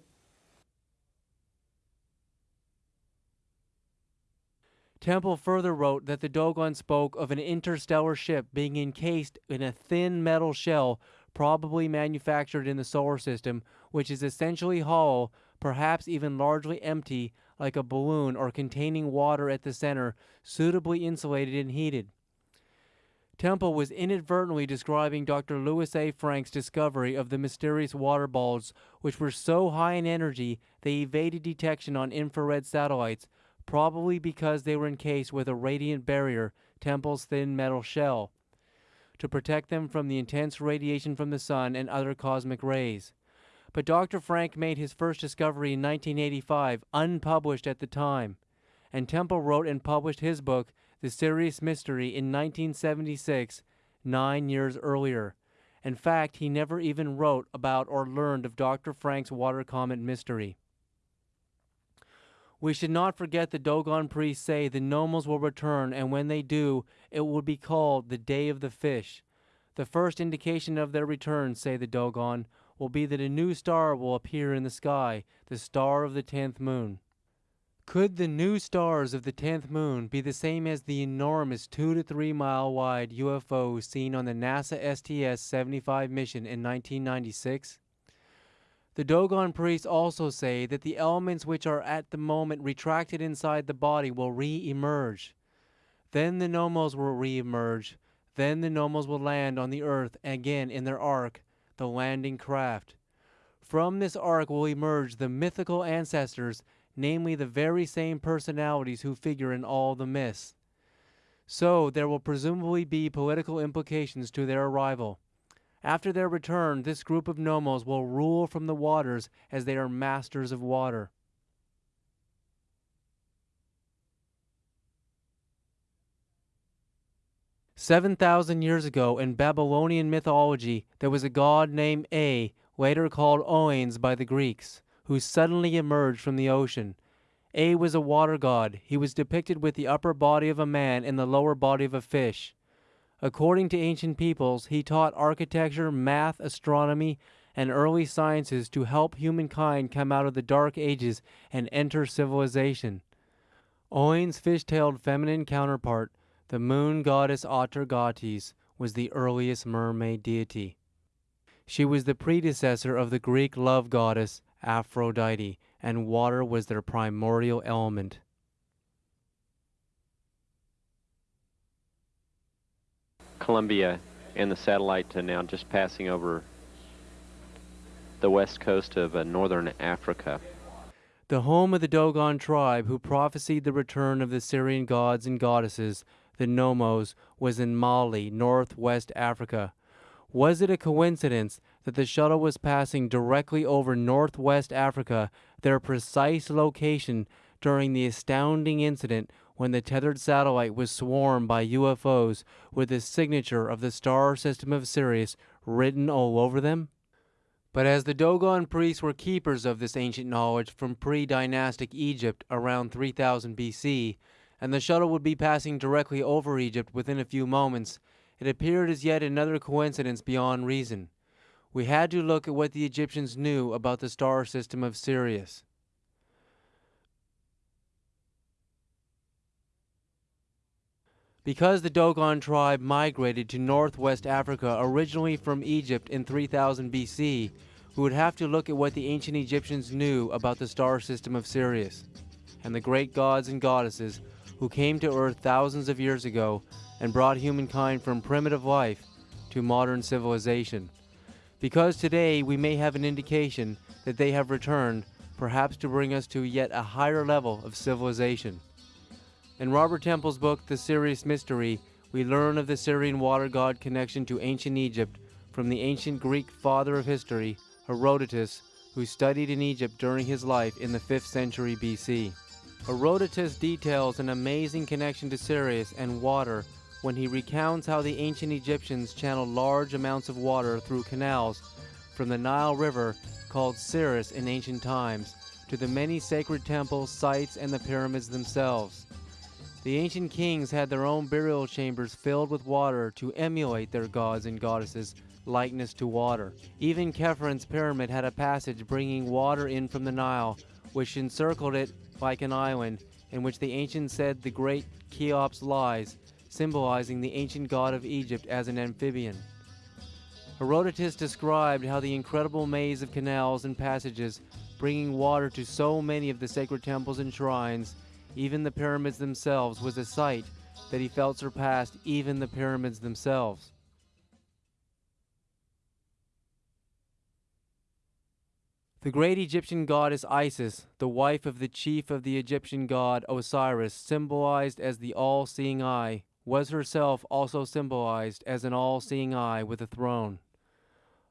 Temple further wrote that the Dogon spoke of an interstellar ship being encased in a thin metal shell probably manufactured in the solar system, which is essentially hollow, perhaps even largely empty, like a balloon or containing water at the center, suitably insulated and heated. Temple was inadvertently describing Dr. Louis A. Frank's discovery of the mysterious water balls, which were so high in energy they evaded detection on infrared satellites, probably because they were encased with a radiant barrier, Temple's thin metal shell, to protect them from the intense radiation from the sun and other cosmic rays. But Dr. Frank made his first discovery in 1985, unpublished at the time, and Temple wrote and published his book, The Sirius Mystery, in 1976, nine years earlier. In fact, he never even wrote about or learned of Dr. Frank's water comet mystery. We should not forget the Dogon priests say the Nomos will return, and when they do, it will be called the Day of the Fish. The first indication of their return, say the Dogon, will be that a new star will appear in the sky, the star of the tenth moon. Could the new stars of the tenth moon be the same as the enormous two to three mile wide UFOs seen on the NASA STS 75 mission in 1996? The Dogon priests also say that the elements which are at the moment retracted inside the body will re emerge. Then the Nomos will re emerge. Then the Nomos will land on the earth again in their ark, the landing craft. From this ark will emerge the mythical ancestors, namely the very same personalities who figure in all the myths. So there will presumably be political implications to their arrival. After their return, this group of Nomos will rule from the waters as they are masters of water. Seven thousand years ago in Babylonian mythology, there was a god named A, later called Oannes by the Greeks, who suddenly emerged from the ocean. A was a water god. He was depicted with the upper body of a man and the lower body of a fish. According to ancient peoples, he taught architecture, math, astronomy, and early sciences to help humankind come out of the dark ages and enter civilization. Oannes' fish-tailed feminine counterpart, the moon goddess Atargatis, was the earliest mermaid deity. She was the predecessor of the Greek love goddess Aphrodite, and water was their primordial element. Columbia and the satellite uh, now just passing over the west coast of uh, northern Africa. The home of the Dogon tribe who prophesied the return of the Sirian gods and goddesses, the Nomos, was in Mali, northwest Africa. Was it a coincidence that the shuttle was passing directly over northwest Africa, their precise location during the astounding incident when the tethered satellite was swarmed by UFOs with the signature of the star system of Sirius written all over them? But as the Dogon priests were keepers of this ancient knowledge from pre dynastic Egypt around 3000 BC, and the shuttle would be passing directly over Egypt within a few moments, it appeared as yet another coincidence beyond reason. We had to look at what the Egyptians knew about the star system of Sirius. Because the Dogon tribe migrated to northwest Africa originally from Egypt in 3000 BC, we would have to look at what the ancient Egyptians knew about the star system of Sirius and the great gods and goddesses who came to Earth thousands of years ago and brought humankind from primitive life to modern civilization. Because today we may have an indication that they have returned, perhaps to bring us to yet a higher level of civilization. In Robert Temple's book, The Sirius Mystery, we learn of the Sirian water god connection to ancient Egypt from the ancient Greek father of history, Herodotus, who studied in Egypt during his life in the 5th century BC. Herodotus details an amazing connection to Sirius and water when he recounts how the ancient Egyptians channeled large amounts of water through canals from the Nile River, called Siris in ancient times, to the many sacred temples, sites, and the pyramids themselves. The ancient kings had their own burial chambers filled with water to emulate their gods and goddesses' likeness to water. Even Khephren pyramid had a passage bringing water in from the Nile, which encircled it like an island, in which the ancients said the great Cheops lies, symbolizing the ancient god of Egypt as an amphibian. Herodotus described how the incredible maze of canals and passages bringing water to so many of the sacred temples and shrines even the pyramids themselves, was a sight that he felt surpassed even the pyramids themselves. The great Egyptian goddess Isis, the wife of the chief of the Egyptian god Osiris, symbolized as the all seeing eye, was herself also symbolized as an all seeing eye with a throne.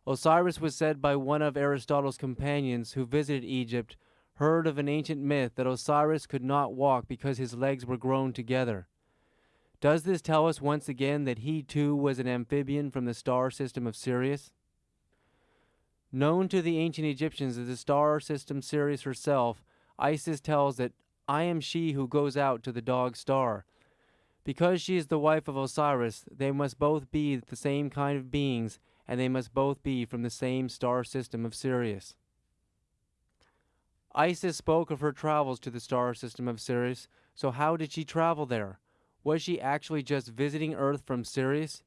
Osiris was said by one of Aristotle's companions who visited Egypt heard of an ancient myth that Osiris could not walk because his legs were grown together. Does this tell us once again that he too was an amphibian from the star system of Sirius? Known to the ancient Egyptians as the star system Sirius herself, Isis tells that I am she who goes out to the dog star. Because she is the wife of Osiris, they must both be the same kind of beings, and they must both be from the same star system of Sirius. Isis spoke of her travels to the star system of Sirius, so how did she travel there? Was she actually just visiting Earth from Sirius?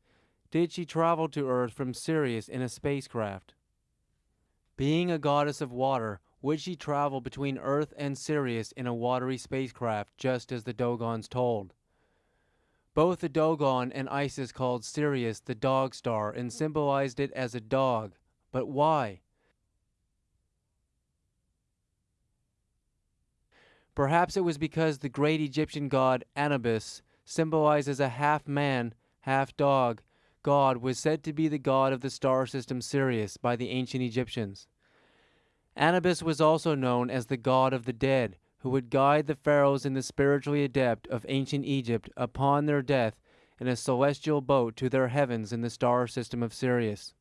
Did she travel to Earth from Sirius in a spacecraft? Being a goddess of water, would she travel between Earth and Sirius in a watery spacecraft, just as the Dogons told? Both the Dogon and Isis called Sirius the dog star and symbolized it as a dog. But why? Perhaps it was because the great Egyptian god Anubis, symbolizes a half man, half dog, god was said to be the god of the star system Sirius by the ancient Egyptians. Anubis was also known as the god of the dead, who would guide the pharaohs and the spiritually adept of ancient Egypt upon their death in a celestial boat to their heavens in the star system of Sirius.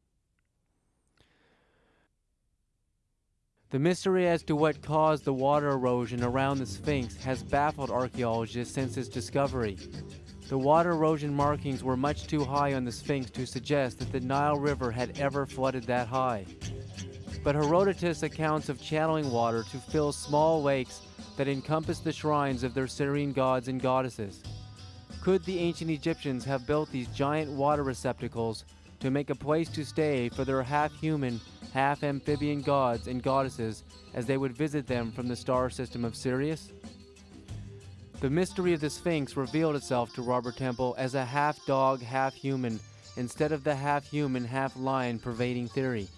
The mystery as to what caused the water erosion around the Sphinx has baffled archaeologists since its discovery. The water erosion markings were much too high on the Sphinx to suggest that the Nile River had ever flooded that high. But Herodotus' accounts of channeling water to fill small lakes that encompass the shrines of their Sirian gods and goddesses. Could the ancient Egyptians have built these giant water receptacles to make a place to stay for their half-human, half-amphibian gods and goddesses as they would visit them from the star system of Sirius? The mystery of the Sphinx revealed itself to Robert Temple as a half-dog, half-human, instead of the half-human, half-lion pervading theory.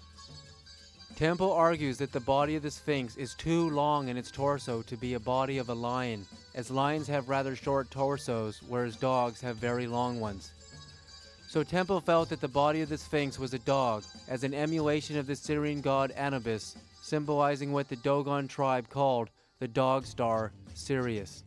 Temple argues that the body of the Sphinx is too long in its torso to be a body of a lion, as lions have rather short torsos, whereas dogs have very long ones. So Temple felt that the body of the Sphinx was a dog, as an emulation of the Sirian god Anubis, symbolizing what the Dogon tribe called the dog star Sirius.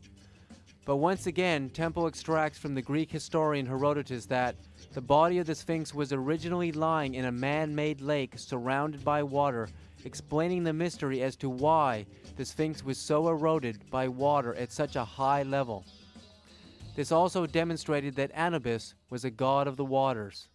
But once again, Temple extracts from the Greek historian Herodotus that the body of the Sphinx was originally lying in a man-made lake surrounded by water, explaining the mystery as to why the Sphinx was so eroded by water at such a high level. This also demonstrated that Anubis was a god of the waters.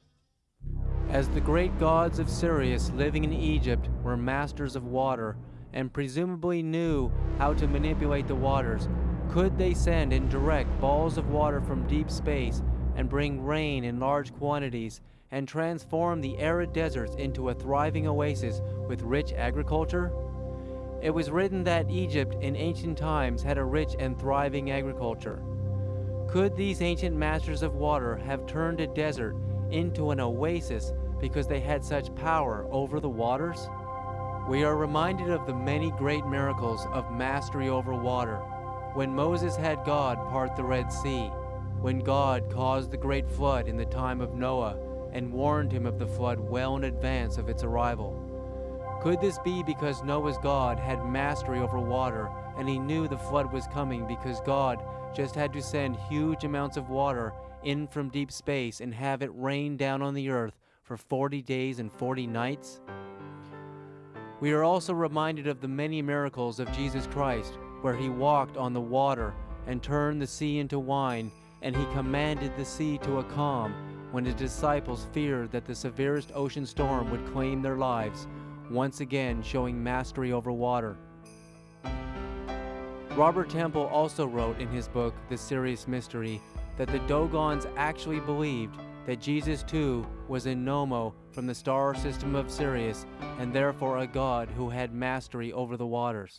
As the great gods of Sirius living in Egypt were masters of water and presumably knew how to manipulate the waters, could they send and direct balls of water from deep space and bring rain in large quantities and transform the arid deserts into a thriving oasis with rich agriculture? It was written that Egypt in ancient times had a rich and thriving agriculture. Could these ancient masters of water have turned a desert into an oasis because they had such power over the waters? We are reminded of the many great miracles of mastery over water when Moses had God part the Red Sea, when God caused the great flood in the time of Noah and warned him of the flood well in advance of its arrival. Could this be because Noah's God had mastery over water and he knew the flood was coming because God just had to send huge amounts of water in from deep space and have it rain down on the earth for 40 days and 40 nights? We are also reminded of the many miracles of Jesus Christ where he walked on the water and turned the sea into wine, and he commanded the sea to a calm when his disciples feared that the severest ocean storm would claim their lives, once again showing mastery over water. Robert Temple also wrote in his book, The Sirius Mystery, that the Dogons actually believed that Jesus too was a Nomo from the star system of Sirius and therefore a god who had mastery over the waters.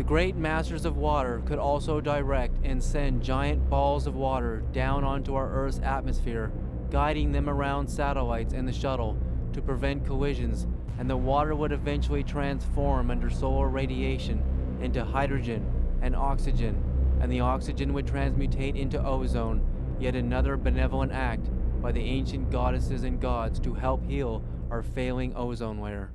The great masters of water could also direct and send giant balls of water down onto our Earth's atmosphere, guiding them around satellites and the shuttle to prevent collisions, and the water would eventually transform under solar radiation into hydrogen and oxygen, and the oxygen would transmutate into ozone, yet another benevolent act by the ancient goddesses and gods to help heal our failing ozone layer.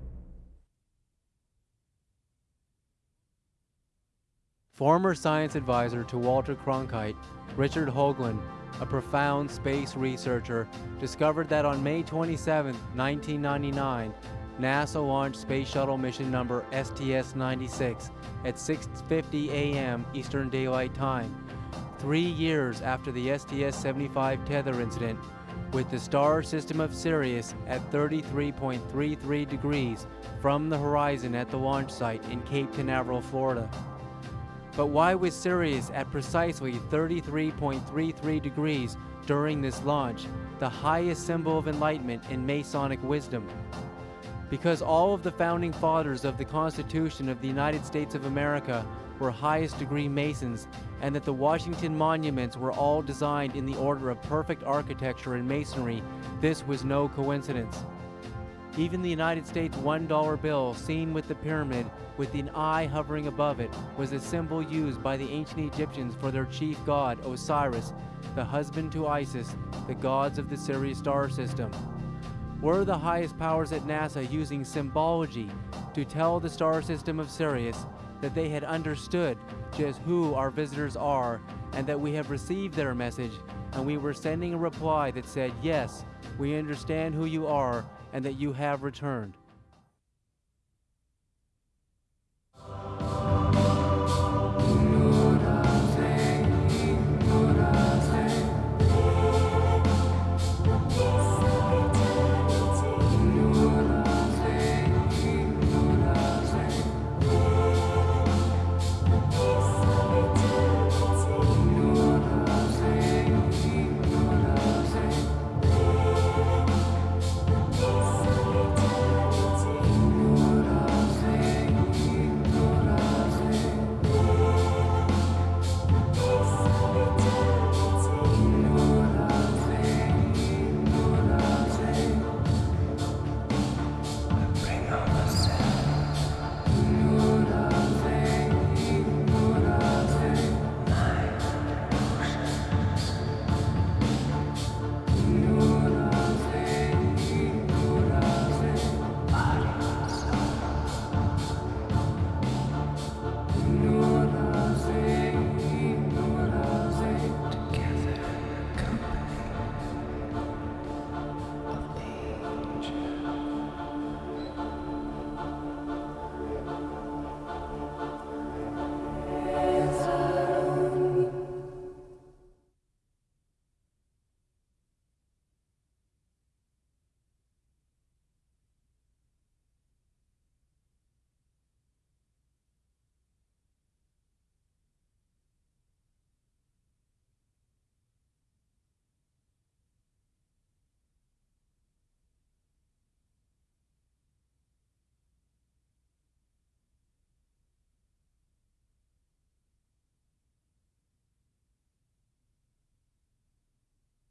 Former science advisor to Walter Cronkite, Richard Hoagland, a profound space researcher, discovered that on May 27, 1999, NASA launched Space Shuttle mission number STS-96 at 6.50 a.m. Eastern Daylight Time, three years after the STS-75 tether incident, with the star system of Sirius at 33.33 degrees from the horizon at the launch site in Cape Canaveral, Florida. But why was Sirius at precisely 33.33 degrees during this launch, the highest symbol of enlightenment in Masonic wisdom? Because all of the founding fathers of the Constitution of the United States of America were highest degree Masons, and that the Washington monuments were all designed in the order of perfect architecture and masonry, this was no coincidence. Even the United States $1 bill, seen with the pyramid with an eye hovering above it, was a symbol used by the ancient Egyptians for their chief god, Osiris, the husband to Isis, the gods of the Sirius star system. Were the highest powers at NASA using symbology to tell the star system of Sirius that they had understood just who our visitors are and that we have received their message and we were sending a reply that said, yes, we understand who you are and that you have returned.